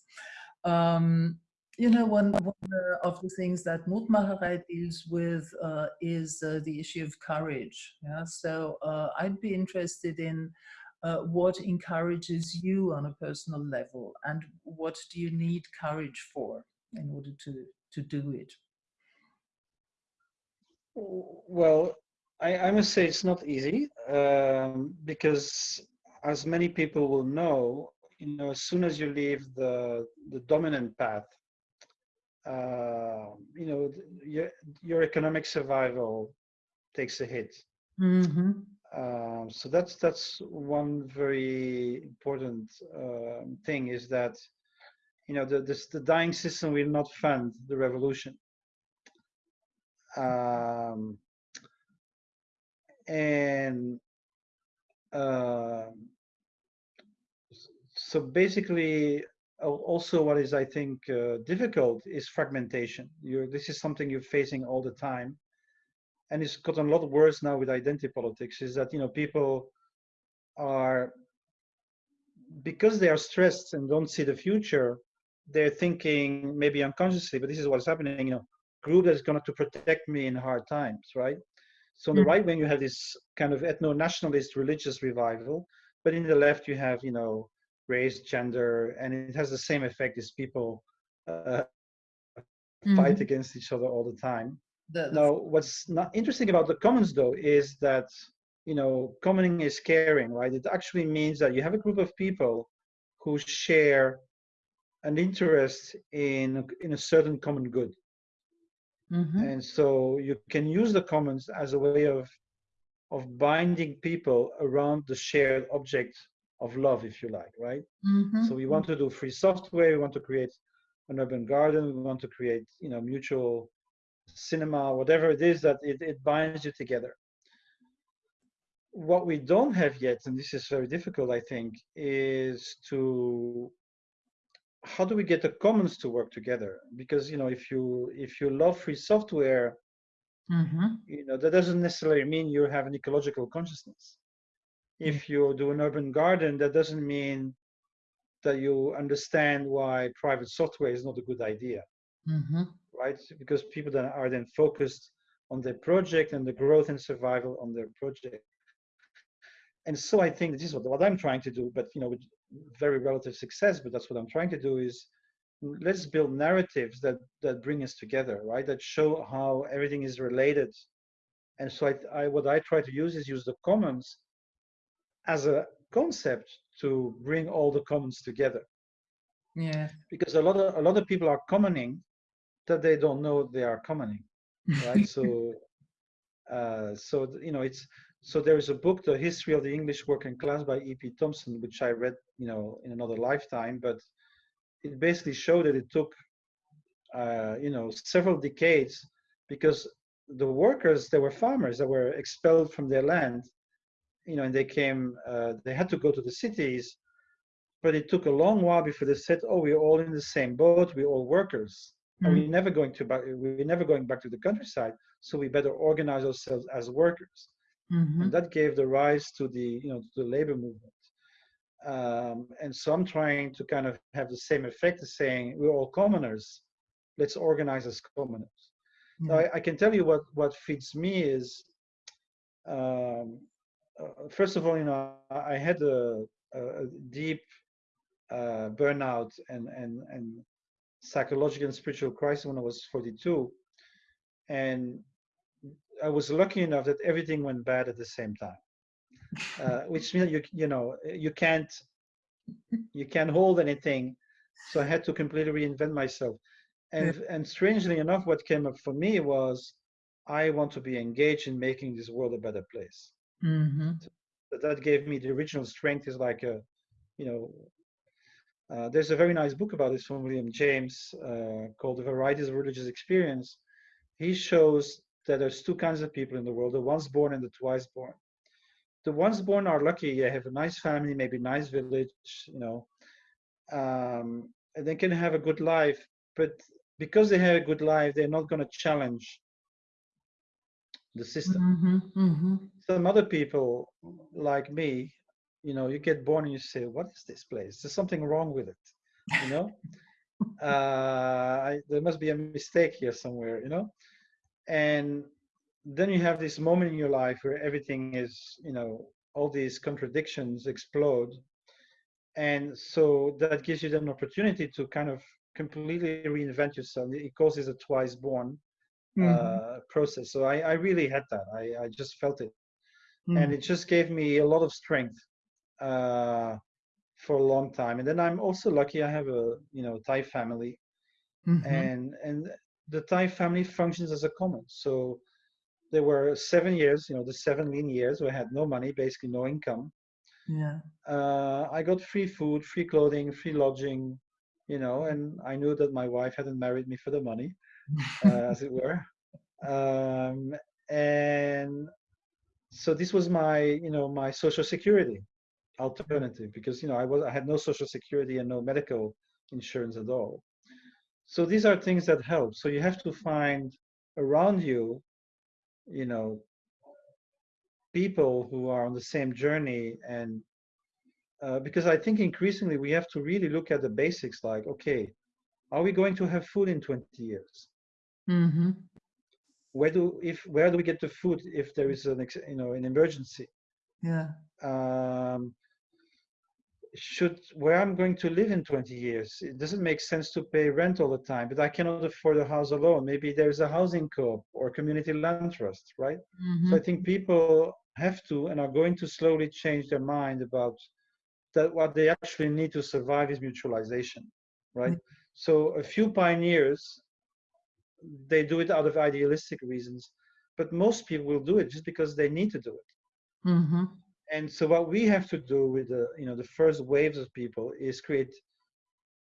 Um, you know, one, one uh, of the things that Mutmacherei deals with uh, is uh, the issue of courage. Yeah, so uh, I'd be interested in uh, what encourages you on a personal level, and what do you need courage for in order to to do it. Well, I, I must say it's not easy um, because, as many people will know, you know, as soon as you leave the the dominant path, uh, you know, your your economic survival takes a hit. Mm-hmm. Um, so that's that's one very important um, thing is that you know the this, the dying system will not fund the revolution. Um, and um, so basically al- also what is i think uh, difficult is fragmentation. You're this is something you're facing all the time. And it's gotten a lot worse now with identity politics is that you know people are because they are stressed and don't see the future they're thinking maybe unconsciously but this is what's happening you know group that's going to protect me in hard times right? So on the Mhm. right wing you have this kind of ethno-nationalist religious revival but in the left you have you know race gender and it has the same effect as people uh, fight Mhm. against each other all the time The, now, what's not interesting about the commons though is that you know commoning is caring, right? It actually means that you have a group of people who share an interest in in a certain common good, Mhm. and so you can use the commons as a way of of binding people around the shared object of love, if you like, right? Mhm. So we want to do free software. We want to create an urban garden. We want to create, you know, mutual cinema, whatever it is that it, it binds you together. What we don't have yet, and this is very difficult, I think, is to how do we get the commons to work together? Because you know, if you if you love free software, Mm-hmm. you know that doesn't necessarily mean you have an ecological consciousness. If you do an urban garden, that doesn't mean that you understand why private software is not a good idea, Mm-hmm. right? Because people that are then focused on their project and the growth and survival on their project. And so I think this is what, what I'm trying to do, but you know, with very relative success, but that's what I'm trying to do is let's build narratives that that bring us together, right? That show how everything is related. And so I, I what I try to use is use the commons as a concept to bring all the commons together Yeah. because a lot of a lot of people are commoning that they don't know they are commoning right so uh so you know it's so there is a book the history of the english working class by ep thompson which i read you know in another lifetime but it basically showed that it took uh you know several decades because the workers they were farmers that were expelled from their land you know and they came uh, they had to go to the cities but it took a long while before they said oh we're all in the same boat we're all workers and we're never going to back we're never going back to the countryside so we better organize ourselves as workers. Mm-hmm. and that gave the rise to the you know to the labor movement. Um, and so i'm trying to kind of have the same effect as saying we're all commoners let's organize as commoners. Now, I, I can tell you what what feeds me is um, uh, first of all you know i had a, a a deep uh, burnout and and and psychological and spiritual crisis when i was 42 and I was lucky enough that everything went bad at the same time, uh, which means you you know you can't you can't hold anything. So I had to completely reinvent myself, and and strangely enough, what came up for me was I want to be engaged in making this world a better place. Mm-hmm. That that gave me the original strength. Is like a you know. Uh, there's a very nice book about this from William James uh, called The Varieties of Religious Experience. He shows that there's two kinds of people in the world the once born and the twice born the once born are lucky they have a nice family maybe nice village you know um, and they can have a good life but because they have a good life they're not going to challenge the system. Mm-hmm. Mm-hmm. some other people like me you know you get born and you say what is this place? There's something wrong with it you know? Uh, I, there must be a mistake here somewhere you know? And then you have this moment in your life where everything is you know all these contradictions explode. And so that gives you an opportunity to kind of completely reinvent yourself. It causes a twice born Mm-hmm. uh, process so I, I really had that I, I just felt it Mm-hmm. and it just gave me a lot of strength uh, for a long time and then i'm also lucky i have a you know thai family Mm-hmm. and and the Thai family functions as a common. So there were seven years, you know, the seven lean years where I had no money, basically no income. Yeah. Uh, I got free food, free clothing, free lodging, you know, and I knew that my wife hadn't married me for the money, uh, as it were. Um, and so this was my, you know, my social security alternative because you know I was I had no social security and no medical insurance at all. So these are things that help. So you have to find around you you know people who are on the same journey and uh, because i think increasingly we have to really look at the basics like okay are we going to have food in 20 years Mm-hmm. where do if where do we get the food if there is an ex- you know an emergency Yeah. um, should where I'm going to live in 20 years. It doesn't make sense to pay rent all the time, but I cannot afford a house alone. Maybe there's a housing co-op or community land trust, right? Mm-hmm. So I think people have to and are going to slowly change their mind about that what they actually need to survive is mutualization, right? So a few pioneers, they do it out of idealistic reasons, but most people will do it just because they need to do it Mm-hmm. and so what we have to do with the you know the first waves of people is create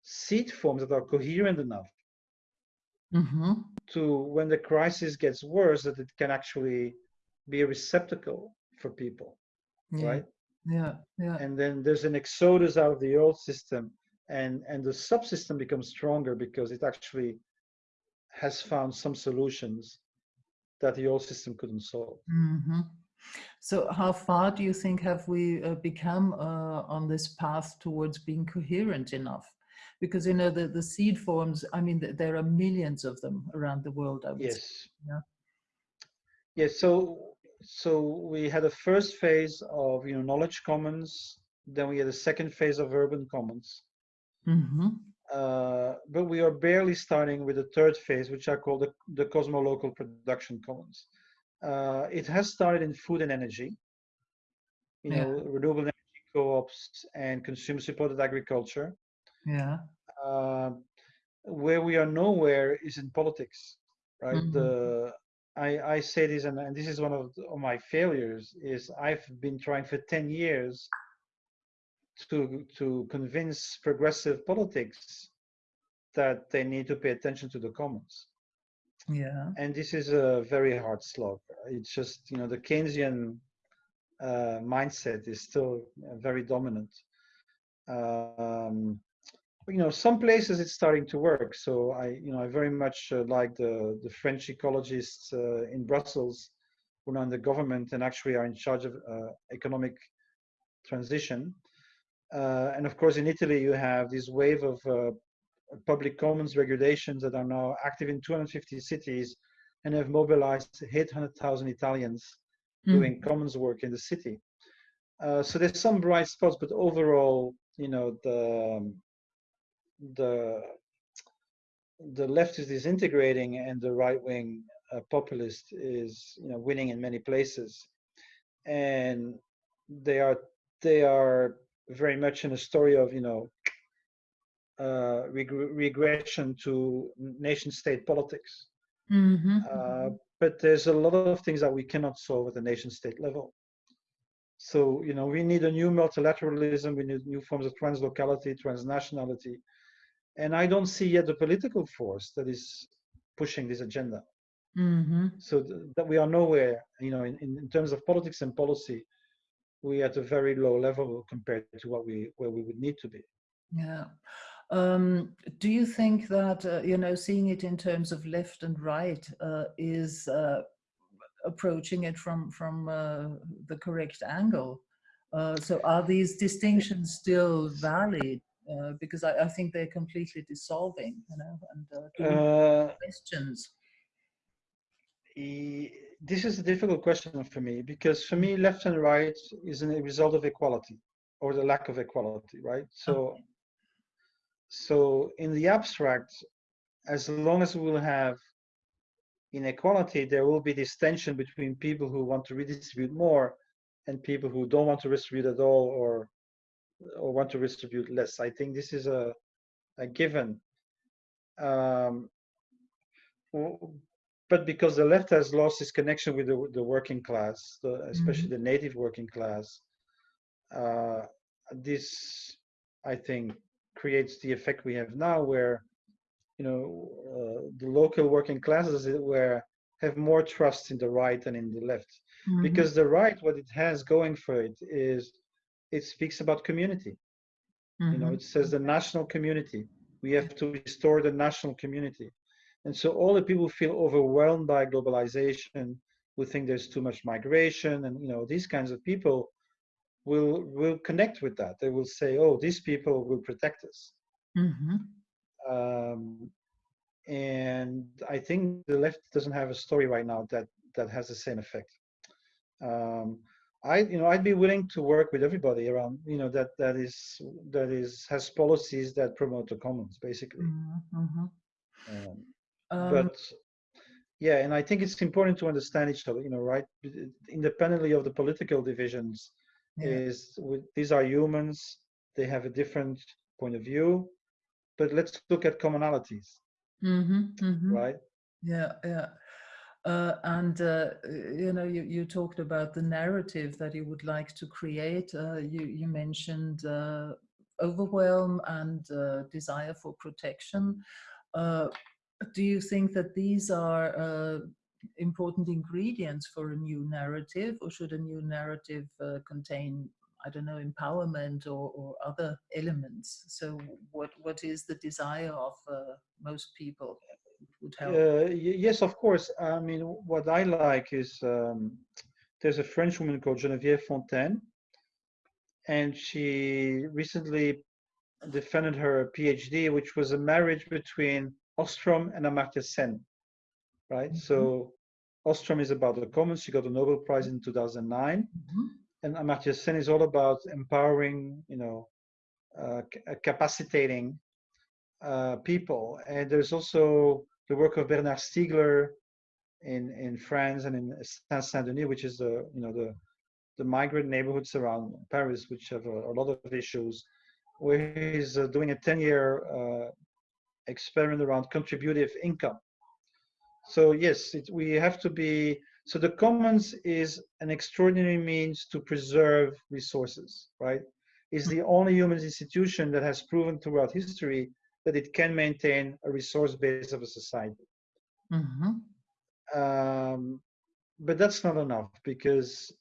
seed forms that are coherent enough Mm-hmm. to when the crisis gets worse that it can actually be a receptacle for people Yeah. right Yeah. Yeah. and then there's an exodus out of the old system and and the subsystem becomes stronger because it actually has found some solutions that the old system couldn't solve hmm So, how far do you think have we uh, become uh, on this path towards being coherent enough? Because you know the the seed forms. I mean, th- there are millions of them around the world. I would say. yes Yeah. yes so so we had a first phase of you know knowledge commons then we had a second phase of urban commons Mm-hmm. Uh, but we are barely starting with the third phase, which I call the, the cosmolocal production commons. Uh, it has started in food and energy, you Yeah. know, renewable energy co-ops and consumer-supported agriculture. Yeah. Uh, where we are nowhere is in politics, right? Mhm. The I, I say this, and, and this is one of, the- of my failures, is I've been trying for 10 years to to convince progressive politics that they need to pay attention to the commons. Yeah. and this is a very hard slog. It's just you know the keynesian uh, mindset is still uh, very dominant. Um, you know some places it's starting to work. So i you know i very much uh, like the the french ecologists uh, in brussels who are in the government and actually are in charge of uh, economic transition uh, and of course in italy you have this wave of uh, public commons regulations that are now active in 250 cities and have mobilized 800,000 Italians Mm. doing commons work in the city. Uh, so there's some bright spots, but overall, you know, the um, the the left is disintegrating and the right wing uh, populist is, you know, winning in many places, and they are they are very much in a story of, you know, uh, reg- regression to nation state politics. Mm-hmm. Uh, but there's a lot of things that we cannot solve at the nation state level. So, you know, we need a new multilateralism, we need new forms of translocality, transnationality. And I don't see yet the political force that is pushing this agenda. Mm-hmm. So th- that we are nowhere, you know, in, in in terms of politics and policy, we at a very low level compared to what we where we would need to be. Yeah. Um, do you think that, uh, you know, seeing it in terms of left and right uh, is uh, approaching it from, from uh, the correct angle? Uh, so are these distinctions still valid? Uh, because I, I think they're completely dissolving, you know, and do we have questions. E- this is a difficult question for me because for me left and right is a result of equality or the lack of equality right? So so in the abstract as long as we will have inequality there will be this tension between people who want to redistribute more and people who don't want to redistribute at all or or want to redistribute less. I think this is a a given. Um, but because the left has lost its connection with the, the working class, the, especially the native working class, uh, this, I think, creates the effect we have now, where you know uh, the local working classes where have more trust in the right than in the left, Mhm. because the right, what it has going for it is, it speaks about community. You know, Mhm. it says the national community. We have to restore the national community. And so all the people who feel overwhelmed by globalization, who think there's too much migration, and you know, these kinds of people will will connect with that. They will say, "Oh, these people will protect us." Mhm. Um, and I think the left doesn't have a story right now that that has the same effect. Um, I, you know, I'd be willing to work with everybody around, you know, that that is that is has policies that promote the commons, basically. Mhm. Mhm. Um, Um, but yeah, and I think it's important to understand each other, you know, right? Independently of the political divisions, yeah. is with, these are humans. They have a different point of view, but let's look at commonalities, Mhm. Mhm. right? Yeah, yeah. Uh, and uh, you know, you, you talked about the narrative that you would like to create. Uh, you you mentioned uh, overwhelm and uh, desire for protection. Do you think that these are uh, important ingredients for a new narrative, or should a new narrative uh, contain, I don't know, empowerment or, or, other elements? So, what what is the desire of uh, most people? Would help. Yes, of course. I mean, what I like is um, there's a French woman called Geneviève Fontaine, and she recently defended her PhD, which was a marriage between Ostrom and Amartya Sen, right? Mm -hmm. So Ostrom is about the commons. She got a Nobel Prize in 2009. Mm -hmm. And Amartya Sen is all about empowering, you know, uh, uh, capacitating uh, people. And there's also the work of Bernard Stiegler in, in France and in Saint-Denis, which is the, you know, the, the migrant neighborhoods around Paris, which have a, a lot of issues, where he's uh, doing a 10-year uh, experiment around contributive income. So yes, it, we have to be, so the commons is an extraordinary means to preserve resources, right? It's the only human institution that has proven throughout history that it can maintain a resource base of a society. Mm -hmm. um, but that's not enough because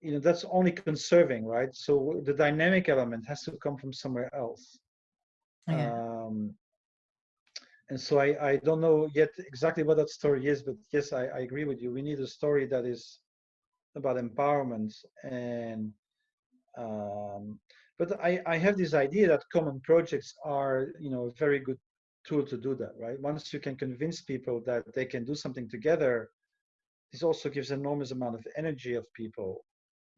you know that's only conserving, right? So the dynamic element has to come from somewhere else. Yeah. Um, and so I, I don't know yet exactly what that story is, but yes, I, I agree with you. We need a story that is about empowerment and um, but I, I have this idea that common projects are you know a very good tool to do that right once you can convince people that they can do something together this also gives enormous amount of energy of people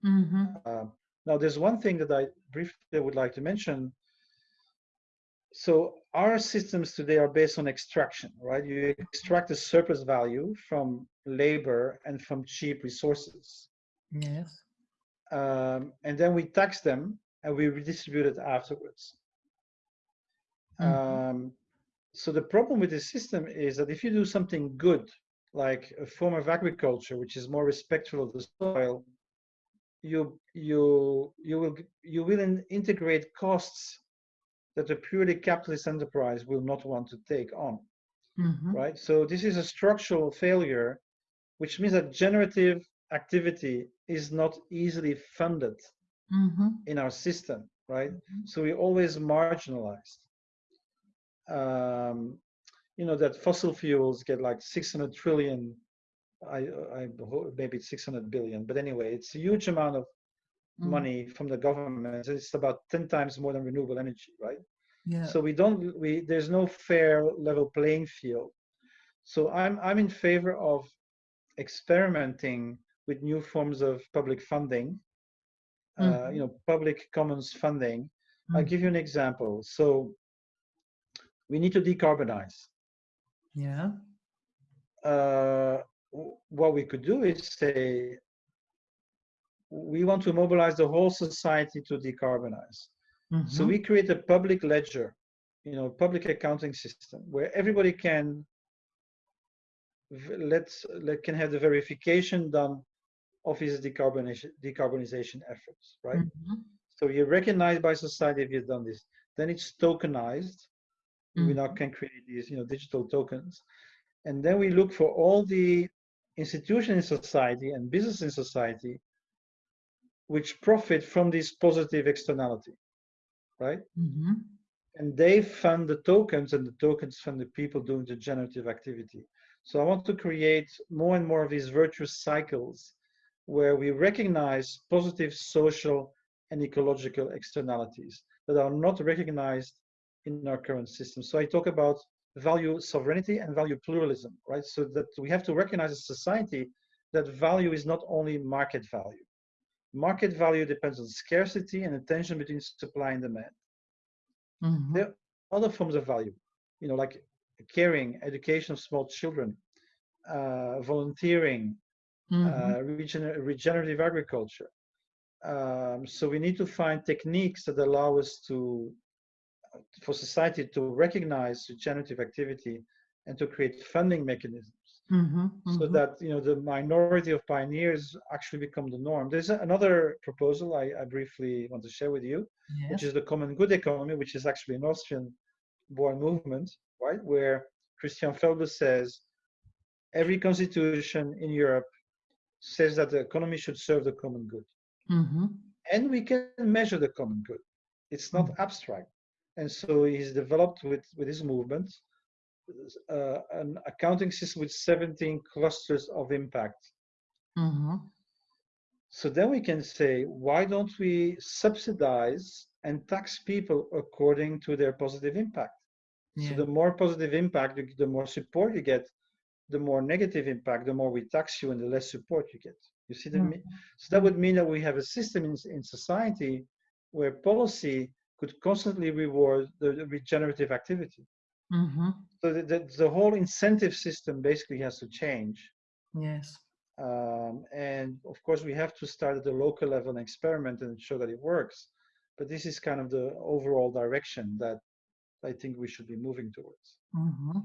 mm-hmm. uh, now there's one thing that i briefly would like to mention so our systems today are based on extraction, right? You extract the surplus value from labor and from cheap resources. Yes. Um, and then we tax them and we redistribute it afterwards. Mm-hmm. Um, so the problem with this system is that if you do something good, like a form of agriculture which is more respectful of the soil, you you you will you will integrate costs that a purely capitalist enterprise will not want to take on. Mm-hmm. Right? So this is a structural failure, which means that generative activity is not easily funded mm-hmm. in our system, right? Mm-hmm. So we're always marginalized. Um, you know that fossil fuels get like 600 trillion I, I maybe it's 600 billion but anyway it's a huge amount of mm. money from the government. It's about 10 times more than renewable energy, right? Yeah. So we don't, we, there's no fair level playing field. So I'm, I'm in favor of experimenting with new forms of public funding, mm. uh, mm-hmm. you know, public commons funding. Mm. I'll give you an example. So we need to decarbonize. Yeah. Uh, what we could do is say we want to mobilize the whole society to decarbonize. Mm-hmm. So we create a public ledger, you know, public accounting system where everybody can let's let can have the verification done of his decarbonization decarbonization efforts, right? Mm-hmm. So you're recognized by society if you've done this. Then it's tokenized. Mm-hmm. We now mm-hmm. can create these, you know, digital tokens, and then we look for all the institutions in society and business in society which profit from this positive externality, right? Mm-hmm. And they fund the tokens, and the tokens fund the people doing the generative activity. So I want to create more and more of these virtuous cycles where we recognize positive social and ecological externalities that are not recognized in our current system. So I talk about value sovereignty and value pluralism, right? So that we have to recognize as society that value is not only market value. Market value depends on scarcity and the tension between supply and demand. Mm-hmm. There are other forms of value, you know, like caring, education of small children, uh, volunteering, mm-hmm. uh, regen- regenerative agriculture. Um, so we need to find techniques that allow us to, for society to recognize regenerative activity and to create funding mechanisms Mm-hmm, mm-hmm. so that you know the minority of pioneers actually become the norm. There's another proposal I, I briefly want to share with you, yes. which is the common good economy, which is actually an Austrian-born movement, right? Where Christian Felber says every constitution in Europe says that the economy should serve the common good. Mm-hmm. And we can measure the common good. It's not abstract. And so he's developed with, with his movement uh, an accounting system with 17 clusters of impact. Mm-hmm. So then we can say, why don't we subsidize and tax people according to their positive impact? Yeah. So the more positive impact, the more support you get. The more negative impact, the more we tax you, and the less support you get. You see the Mm. me- so that would mean that we have a system in, in society where policy could constantly reward the the regenerative activity. Mm-hmm. So the, the, the whole incentive system basically has to change. Yes. Um, and of course, we have to start at the local level and experiment and show that it works. But this is kind of the overall direction that I think we should be moving towards. Mm-hmm.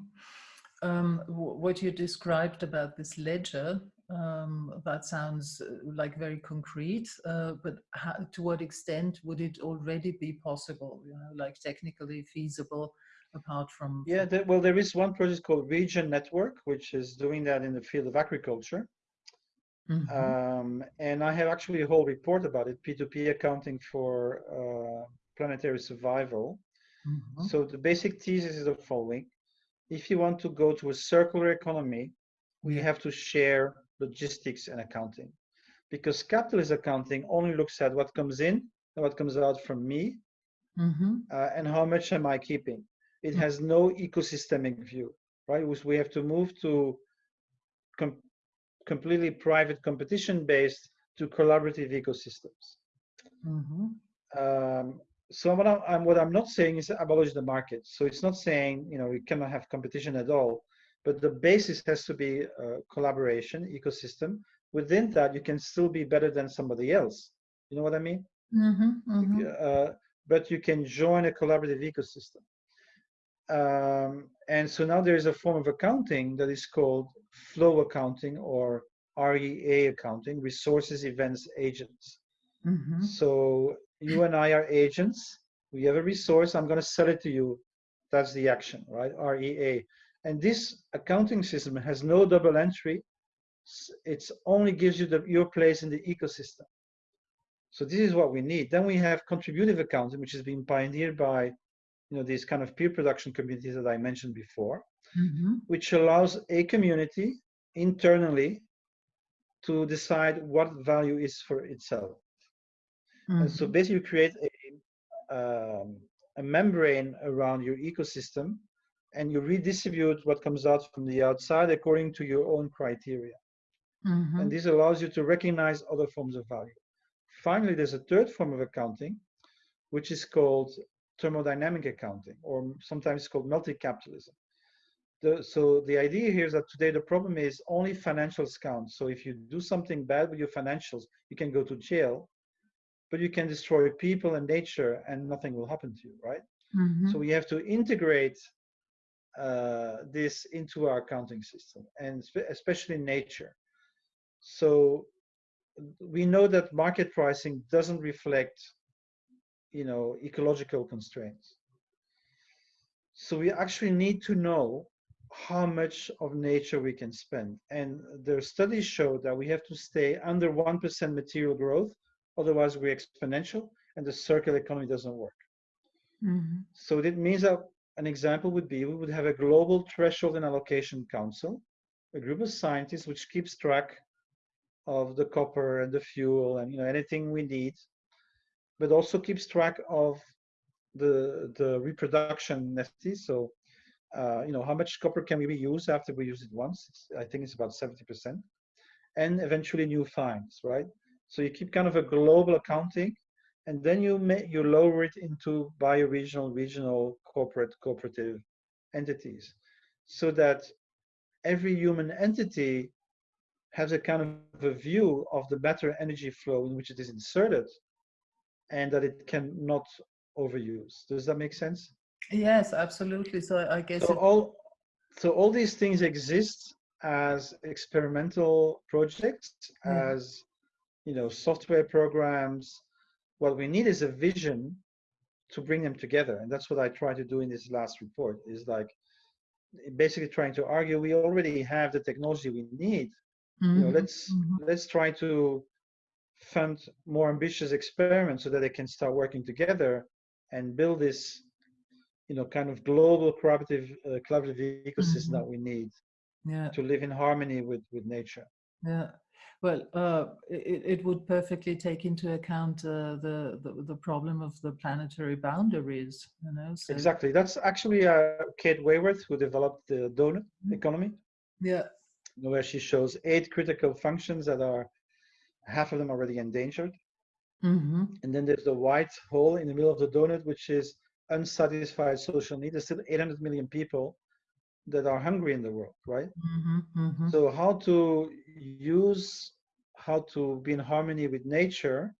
Um, wh- what you described about this ledger, um, that sounds uh, like very concrete, uh, but how, to what extent would it already be possible, you know, like technically feasible apart from? Yeah, there, well, there is one project called Regen Network, which is doing that in the field of agriculture. Mhm. Um, and I have actually a whole report about it, P2P accounting for uh, planetary survival. Mhm. So the basic thesis is the following. If you want to go to a circular economy, we have to share logistics and accounting. Because capitalist accounting only looks at what comes in and what comes out from me Mhm. uh, and how much am I keeping. It Mm. has no ecosystemic view, right? We have to move to com- completely private competition based to collaborative ecosystems. Mhm. Um, so what I'm, what I'm not saying is abolish the market. So it's not saying you know we cannot have competition at all, but the basis has to be uh, collaboration ecosystem. Within that, you can still be better than somebody else. You know what I mean? Mhm. Mhm. uh, but you can join a collaborative ecosystem. Um, and so now there is a form of accounting that is called flow accounting or REA accounting, resources, events, agents. Mhm. So you and I are agents. We have a resource. I'm going to sell it to you. That's the action, right? REA. And this accounting system has no double entry. It's only gives you the, your place in the ecosystem. So this is what we need. Then we have contributive accounting, which has been pioneered by, you know, these kind of peer production communities that I mentioned before, Mhm. which allows a community internally to decide what value is for itself. And so Mhm. basically you create a, um, a membrane around your ecosystem and you redistribute what comes out from the outside according to your own criteria. Mhm. And this allows you to recognize other forms of value. Finally, there's a third form of accounting, which is called thermodynamic accounting, or sometimes called multi-capitalism. So the idea here is that today the problem is only financials count. So if you do something bad with your financials, you can go to jail, but you can destroy people and nature and nothing will happen to you, right? Mhm. So we have to integrate uh, this into our accounting system, and spe- especially nature. So we know that market pricing doesn't reflect, you know, ecological constraints. So we actually need to know how much of nature we can spend. And the studies show that we have to stay under 1% material growth, otherwise we're exponential and the circular economy doesn't work. Mhm. So that means that an example would be we would have a global threshold and allocation council, a group of scientists which keeps track of the copper and the fuel and you know anything we need, but also keeps track of the the reproduction necessities. So uh, you know how much copper can we reuse after we use it once? It's, I think it's about 70%, and eventually new finds, right? So you keep kind of a global accounting and then you may you lower it into bioregional, regional, corporate, cooperative entities, so that every human entity has a kind of a view of the matter energy flow in which it is inserted, and that it cannot overuse. Does that make sense? Yes, absolutely. So I guess So all so all these things exist as experimental projects, Yeah. as you know, software programs. What we need is a vision to bring them together, and that's what I try to do in this last report. Is like basically trying to argue we already have the technology we need. You know, Mhm, let's mhm. let's try to fund more ambitious experiments so that they can start working together and build this, you know, kind of global cooperative uh, collaborative ecosystem Mhm. that we need Yeah. to live in harmony with with nature. Yeah. Well, uh, it, it would perfectly take into account uh, the, the the problem of the planetary boundaries. You know. So, Exactly. That's actually uh, Kate Raworth who developed the donut Mhm. economy, Yeah. where she shows eight critical functions that are half of them already endangered. Mm-hmm. And then there's the white hole in the middle of the donut, which is unsatisfied social need. There's still 800 million people that are hungry in the world, right? Mm-hmm. Mm-hmm. So how to use, how to be in harmony with nature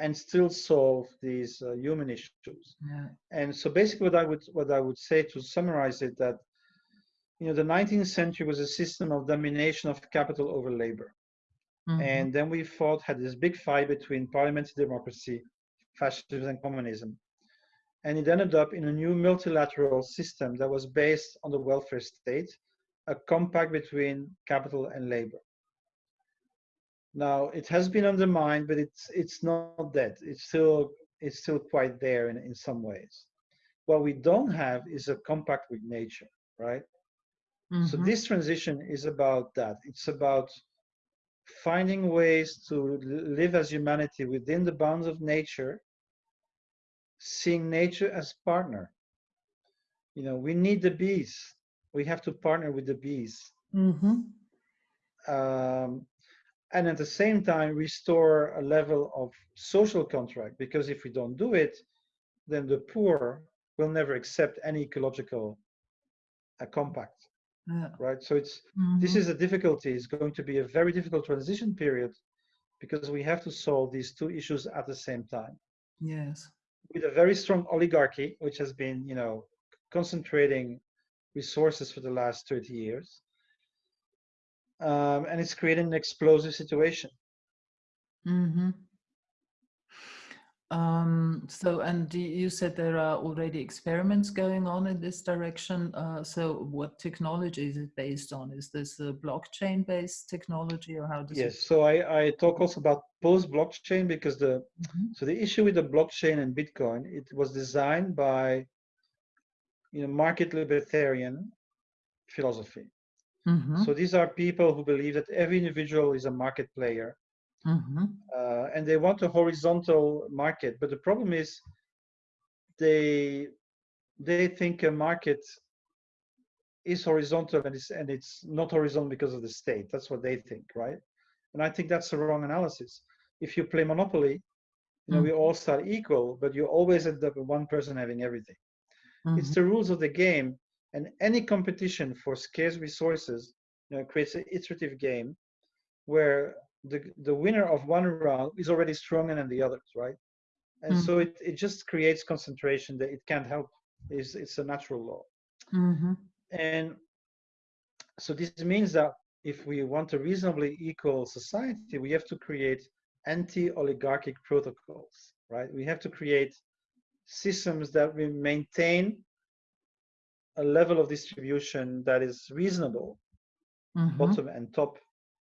and still solve these uh, human issues. yeah. And so basically what I would, what I would say to summarize it that, you know, the 19th century was a system of domination of capital over labor. Mhm. And then we fought, had this big fight between parliamentary democracy, fascism, and communism. And it ended up in a new multilateral system that was based on the welfare state, a compact between capital and labor. Now it has been undermined, but it's it's not dead. It's still it's still quite there in, in some ways. What we don't have is a compact with nature, right? So Mhm. this transition is about that. It's about finding ways to live as humanity within the bounds of nature, seeing nature as partner. You know, we need the bees. We have to partner with the bees. Mhm. Um, and at the same time, restore a level of social contract, because if we don't do it, then the poor will never accept any ecological uh, compact, Yeah. right? So it's this Mhm. is a difficulty. It's going to be a very difficult transition period because we have to solve these two issues at the same time Yes. with a very strong oligarchy, which has been, you know, concentrating resources for the last 30 years. Um, and it's creating an explosive situation. Mm-hmm. Um, so, and you said there are already experiments going on in this direction. Uh, so, what technology is it based on? Is this a blockchain-based technology, or how does Yes. So I, I talk also about post blockchain because the it? Mhm. so the issue with the blockchain and Bitcoin, it was designed by you know market libertarian philosophy. Mhm. So these are people who believe that every individual is a market player Mhm. uh, and they want a horizontal market. But the problem is they they think a market is horizontal and it's and it's not horizontal because of the state. That's what they think, right? And I think that's the wrong analysis. If you play Monopoly, you know, we all start equal, but you always end up with one person having everything. It's Mhm. the rules of the game, and any competition for scarce resources, you know, creates an iterative game where the the winner of one round is already stronger than the others, right? And so it, it just creates concentration that it can't help. It's, it's a natural law. Mhm. And so this means that if we want a reasonably equal society, we have to create anti-oligarchic protocols, right? We have to create systems that we maintain a level of distribution that is reasonable, Mhm. bottom and top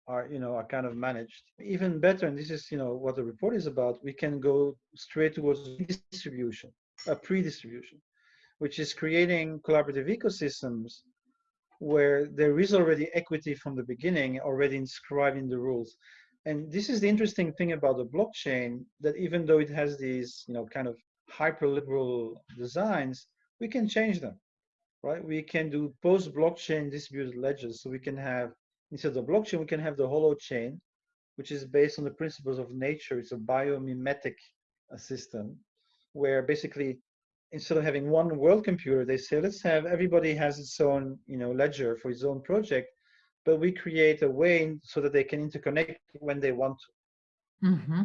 are you know are kind of managed. Even better and this is you know what the report is about we can go straight towards distribution a pre-distribution which is creating collaborative ecosystems where there is already equity from the beginning already inscribed in the rules. And this is the interesting thing about the blockchain that even though it has these you know kind of hyper liberal designs we can change them right? We can do post blockchain distributed ledgers so we can have instead of the blockchain we can have the Holochain which is based on the principles of nature it's a biomimetic uh, system where basically instead of having one world computer they say let's have everybody has its own you know ledger for its own project but we create a way so that they can interconnect when they want to Mm-hmm.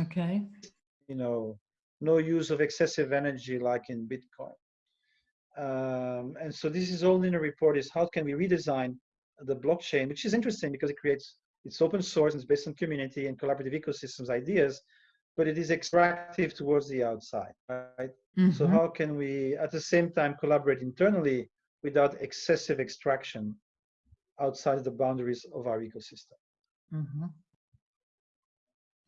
Okay. you know no use of excessive energy like in bitcoin um, and so this is all in the report is how can we redesign the blockchain which is interesting because it creates it's open source and it's based on community and collaborative ecosystems ideas but it is extractive towards the outside right so Mhm. how can we at the same time collaborate internally without excessive extraction outside the boundaries of our ecosystem. Mm-hmm.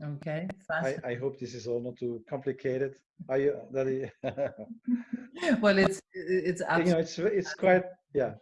Okay, I. I hope this is all not too complicated. Are you, that is- Well, it's it's absolutely you know, it's it's quite yeah.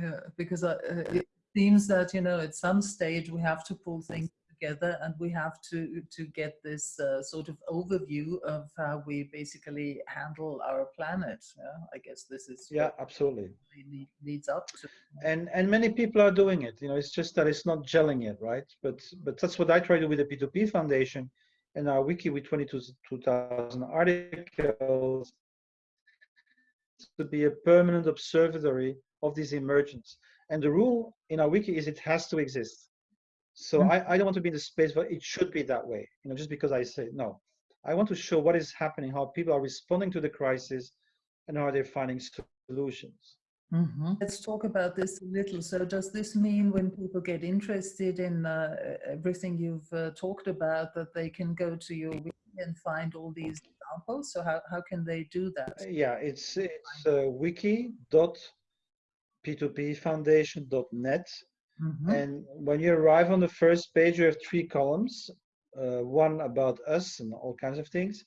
yeah, because uh, uh, it seems that you know at some stage we have to pull things together and we have to to get this uh, sort of overview of how we basically handle our planet. Yeah? I guess this is Yeah, absolutely. really leads up to. And and many people are doing it. You know, it's just that it's not gelling yet, right? But but that's what I try to do with the P2P Foundation and our wiki with 22,000 articles to be a permanent observatory of this emergence. And the rule in our wiki is it has to exist. So Mm. I, I don't want to be in the space where it should be that way, you know, just because I say no. I want to show what is happening, how people are responding to the crisis, and how they're finding solutions. Mhm. Let's talk about this a little. So, does this mean when people get interested in uh, everything you've uh, talked about, that they can go to your wiki and find all these examples? So, how, how can they do that? Yeah, it's it's uh, wiki.p2pfoundation.net. Mhm. And when you arrive on the first page, you have three columns, uh, one about us and all kinds of things.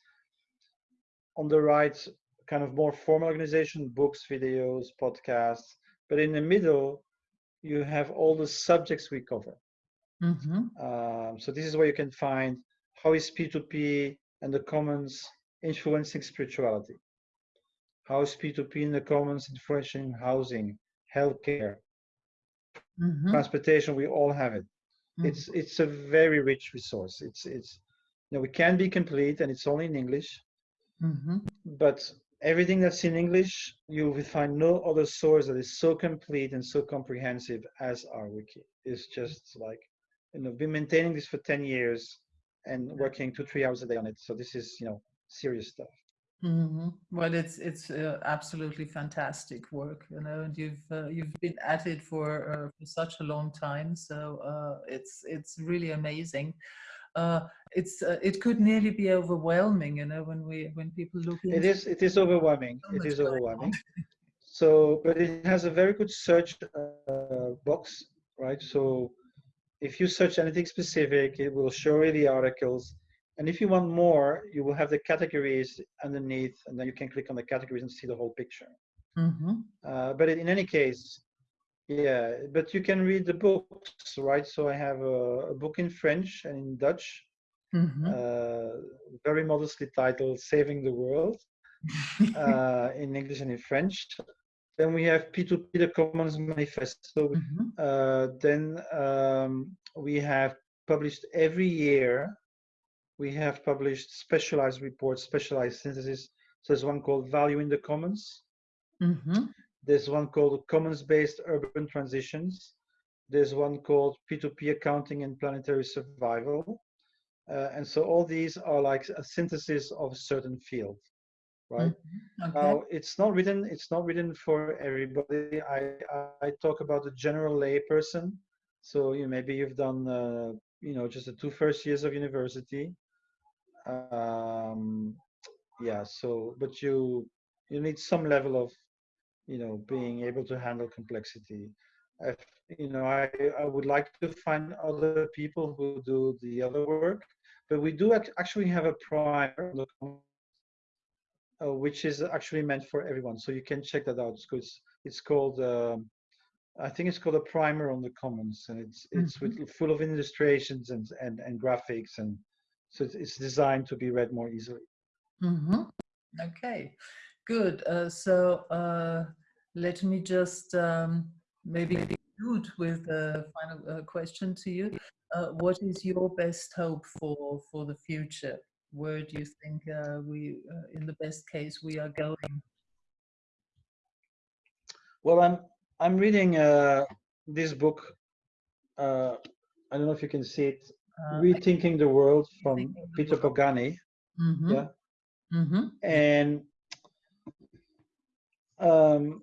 On the right, kind of more formal organization, books, videos, podcasts. But in the middle, you have all the subjects we cover. Mhm. Um, so this is where you can find how is P2P and the commons influencing spirituality? How is P2P and the commons influencing housing, healthcare, Mhm. transportation? We all have it. Mhm. It's it's a very rich resource. It's it's you know we can be complete and it's only in English, Mhm. but everything that's in English you will find no other source that is so complete and so comprehensive as our wiki. It's just like you know been maintaining this for 10 years and working two three hours a day on it. So this is you know serious stuff. Mhm. Well, it's it's uh, absolutely fantastic work, you know, and you've uh, you've been at it for uh, for such a long time, so uh, it's it's really amazing. Uh, it's uh, it could nearly be overwhelming, you know, when we when people look It is it is overwhelming. so It is overwhelming. So, but it has a very good search uh, box, right? So, if you search anything specific, it will show you the articles. And if you want more, you will have the categories underneath, and then you can click on the categories and see the whole picture. Mhm. Uh, but in any case, yeah, but you can read the books, right? So I have a, a book in French and in Dutch, Mhm. uh, very modestly titled "Saving the World." uh, in English and in French. Then we have P2P, the Commons Manifesto. Mhm. Uh, then um, we have published every year, we have published specialized reports, specialized synthesis. So there's one called Value in the Commons. Mhm. There's one called Commons-Based Urban Transitions. There's one called P2P Accounting and Planetary Survival. Uh, and so all these are like a synthesis of a certain field, right? Mhm. Okay. Now it's not written. It's not written for everybody. I I talk about the general layperson. So you maybe you've done uh, you know just the two first years of university. Um, yeah. So but you you need some level of you know being able to handle complexity. If, you know I I would like to find other people who do the other work, but we do ac- actually have a primer uh, which is actually meant for everyone. So you can check that out. It's. It's, it's called, um, I think it's called a primer on the commons, and it's it's with, full of illustrations and and and graphics, and so it's, it's designed to be read more easily. Mhm. Okay, good. Uh, so uh, let me just um, maybe conclude with a final uh, question to you. Uh, what is your best hope for for the future? Where do you think uh, we, uh, in the best case, we are going? Well, I'm I'm reading uh, this book. Uh, I don't know if you can see it. Uh, Rethinking the World from the Peter World. Pogany. mhm, Yeah. mhm, and um,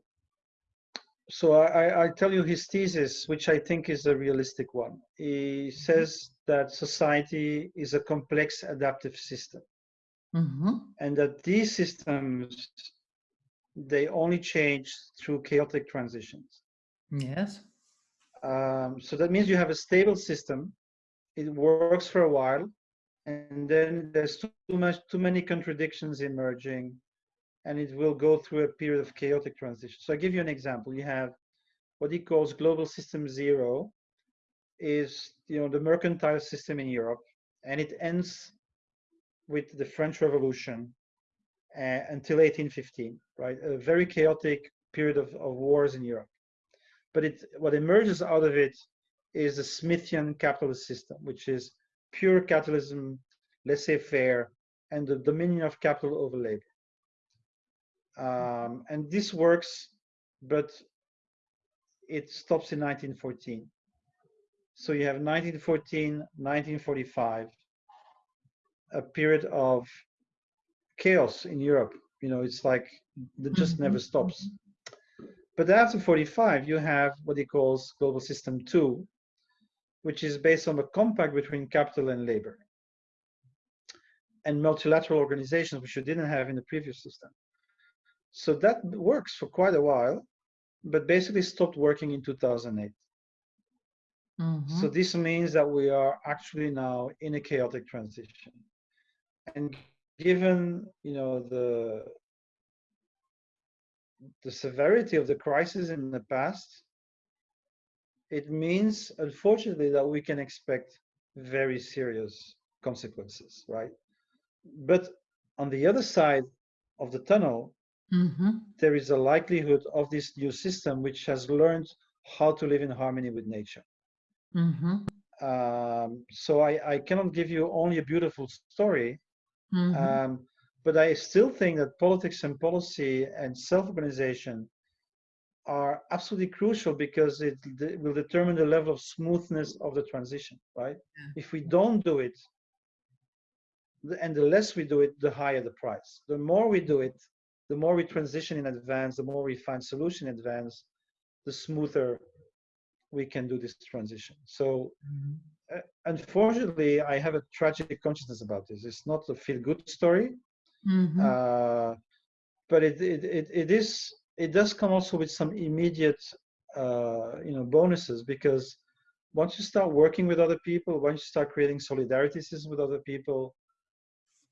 so I, I- tell you his thesis, which I think is a realistic one. He says that society is a complex adaptive system, mhm, and that these systems they only change through chaotic transitions. Yes. Um, so that means you have a stable system. It works for a while, and then there's too much, too many contradictions emerging, and it will go through a period of chaotic transition. So I give you an example. You have what he calls global system zero, is you know the mercantile system in Europe, and it ends with the French Revolution uh, until 1815, right? A very chaotic period of, of wars in Europe. But it, what emerges out of it is the Smithian capitalist system, which is pure capitalism, laissez-faire, and the dominion of capital over labor. Um, and this works, but it stops in 1914. So you have 1914, 1945, a period of chaos in Europe. You know, it's like it just never Mhm. stops. But after 45, you have what he calls global system two, which is based on a compact between capital and labor and multilateral organizations, which you didn't have in the previous system. So that works for quite a while, but basically stopped working in 2008. Mhm. So this means that we are actually now in a chaotic transition. And given, you know, the the severity of the crisis in the past, it means, unfortunately, that we can expect very serious consequences, right? But on the other side of the tunnel, Mhm. there is a likelihood of this new system which has learned how to live in harmony with nature. Mhm. Um, so I, I cannot give you only a beautiful story, Mhm. um, but I still think that politics and policy and self-organization are absolutely crucial because it, will determine the level of smoothness of the transition, right? Yeah. If we don't do it, and the less we do it, the higher the price. The more we do it, the more we transition in advance, the more we find solution in advance, the smoother we can do this transition. So Mhm. uh, unfortunately, I have a tragic consciousness about this. It's not a feel-good story, Mhm. uh, but it, it it it is it does come also with some immediate uh, you know bonuses because once you start working with other people, once you start creating solidarity systems with other people,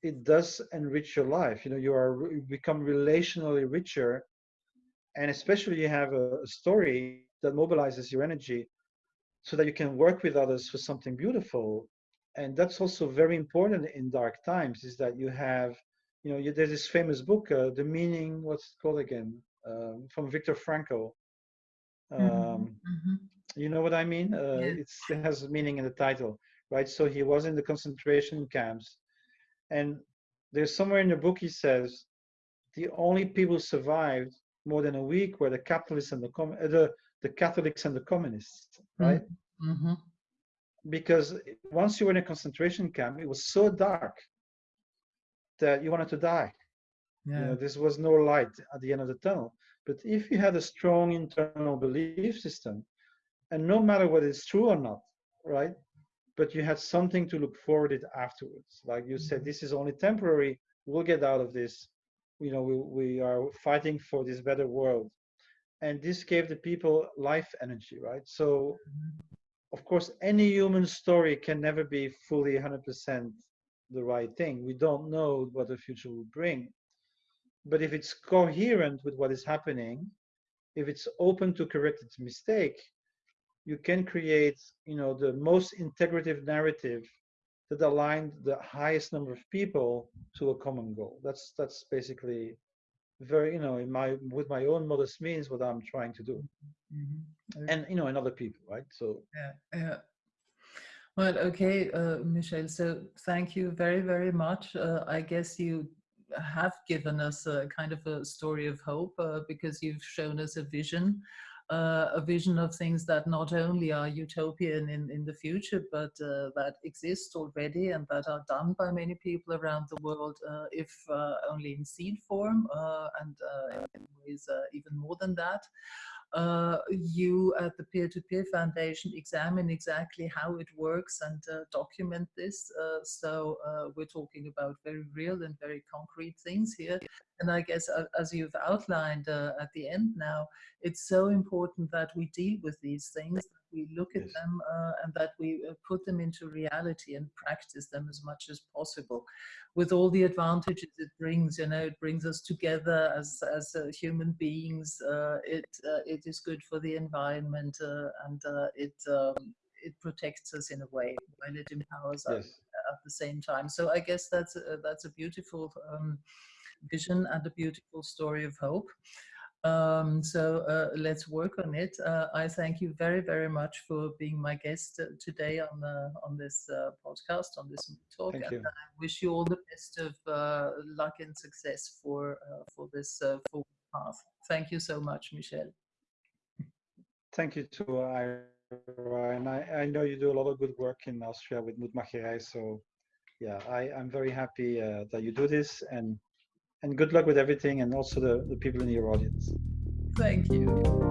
it does enrich your life. You know, you are you become relationally richer, and especially you have a, a story that mobilizes your energy so that you can work with others for something beautiful. And that's also very important in dark times is that you have you know you, there's this famous book uh, the meaning what's it called again um, from viktor frankl um, Mhm. Mhm. you know what i mean uh, Yeah. it's, it has meaning in the title right so he was in the concentration camps and there's somewhere in the book he says the only people who survived more than a week were the capitalists and the com- uh, the the catholics and the communists right Mhm. because once you were in a concentration camp, it was so dark that you wanted to die. You know, this was no light at the end of the tunnel. But if you had a strong internal belief system, and no matter whether it's true or not, right? But you had something to look forward it afterwards. Like you said, Mhm. this is only temporary. We'll get out of this. You know, we, we are fighting for this better world. And this gave the people life energy, right? So Mhm. of course, any human story can never be fully 100% the right thing. We don't know what the future will bring. But if it's coherent with what is happening, if it's open to correct its mistake, you can create, you know, the most integrative narrative that aligned the highest number of people to a common goal. That's that's basically very, you know, in my with my own modest means what I'm trying to do. Mhm. And you know, and other people, right? So Yeah, yeah. Well, okay, uh, Michel. So thank you very, very much. Uh, I guess you have given us a kind of a story of hope uh, because you've shown us a vision, uh, a vision of things that not only are utopian in, in the future, but uh, that exist already and that are done by many people around the world, uh, if uh, only in seed form and in ways even more than that. Uh, you at the Peer-to-Peer Foundation examine exactly how it works and uh, document this. Uh, so uh, we're talking about very real and very concrete things here. And I guess uh, as you've outlined at the end now, it's so important that we deal with these things, we look at Yes. them and that we put them into reality and practice them as much as possible. With all the advantages it brings you know it brings us together as as uh, human beings uh, it uh, it is good for the environment uh, and uh, it um, it protects us in a way while it empowers us at the same time. So i guess that's a, that's a beautiful um, vision and a beautiful story of hope um, so uh, let's work on it. Uh, I thank you very, very much for being my guest uh, today on uh, on this uh, podcast, on this talk. Thank and you. I wish you all the best of uh, luck and success for for this forward path. Thank you so much, Michel. Thank you to Ira, and I, I know you do a lot of good work in Austria with Mutmacherei. So, yeah, I, I'm very happy that you do this, and and good luck with everything and also the, the people in your audience. Thank you.